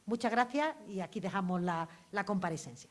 Muchas gracias y aquí dejamos la, comparecencia.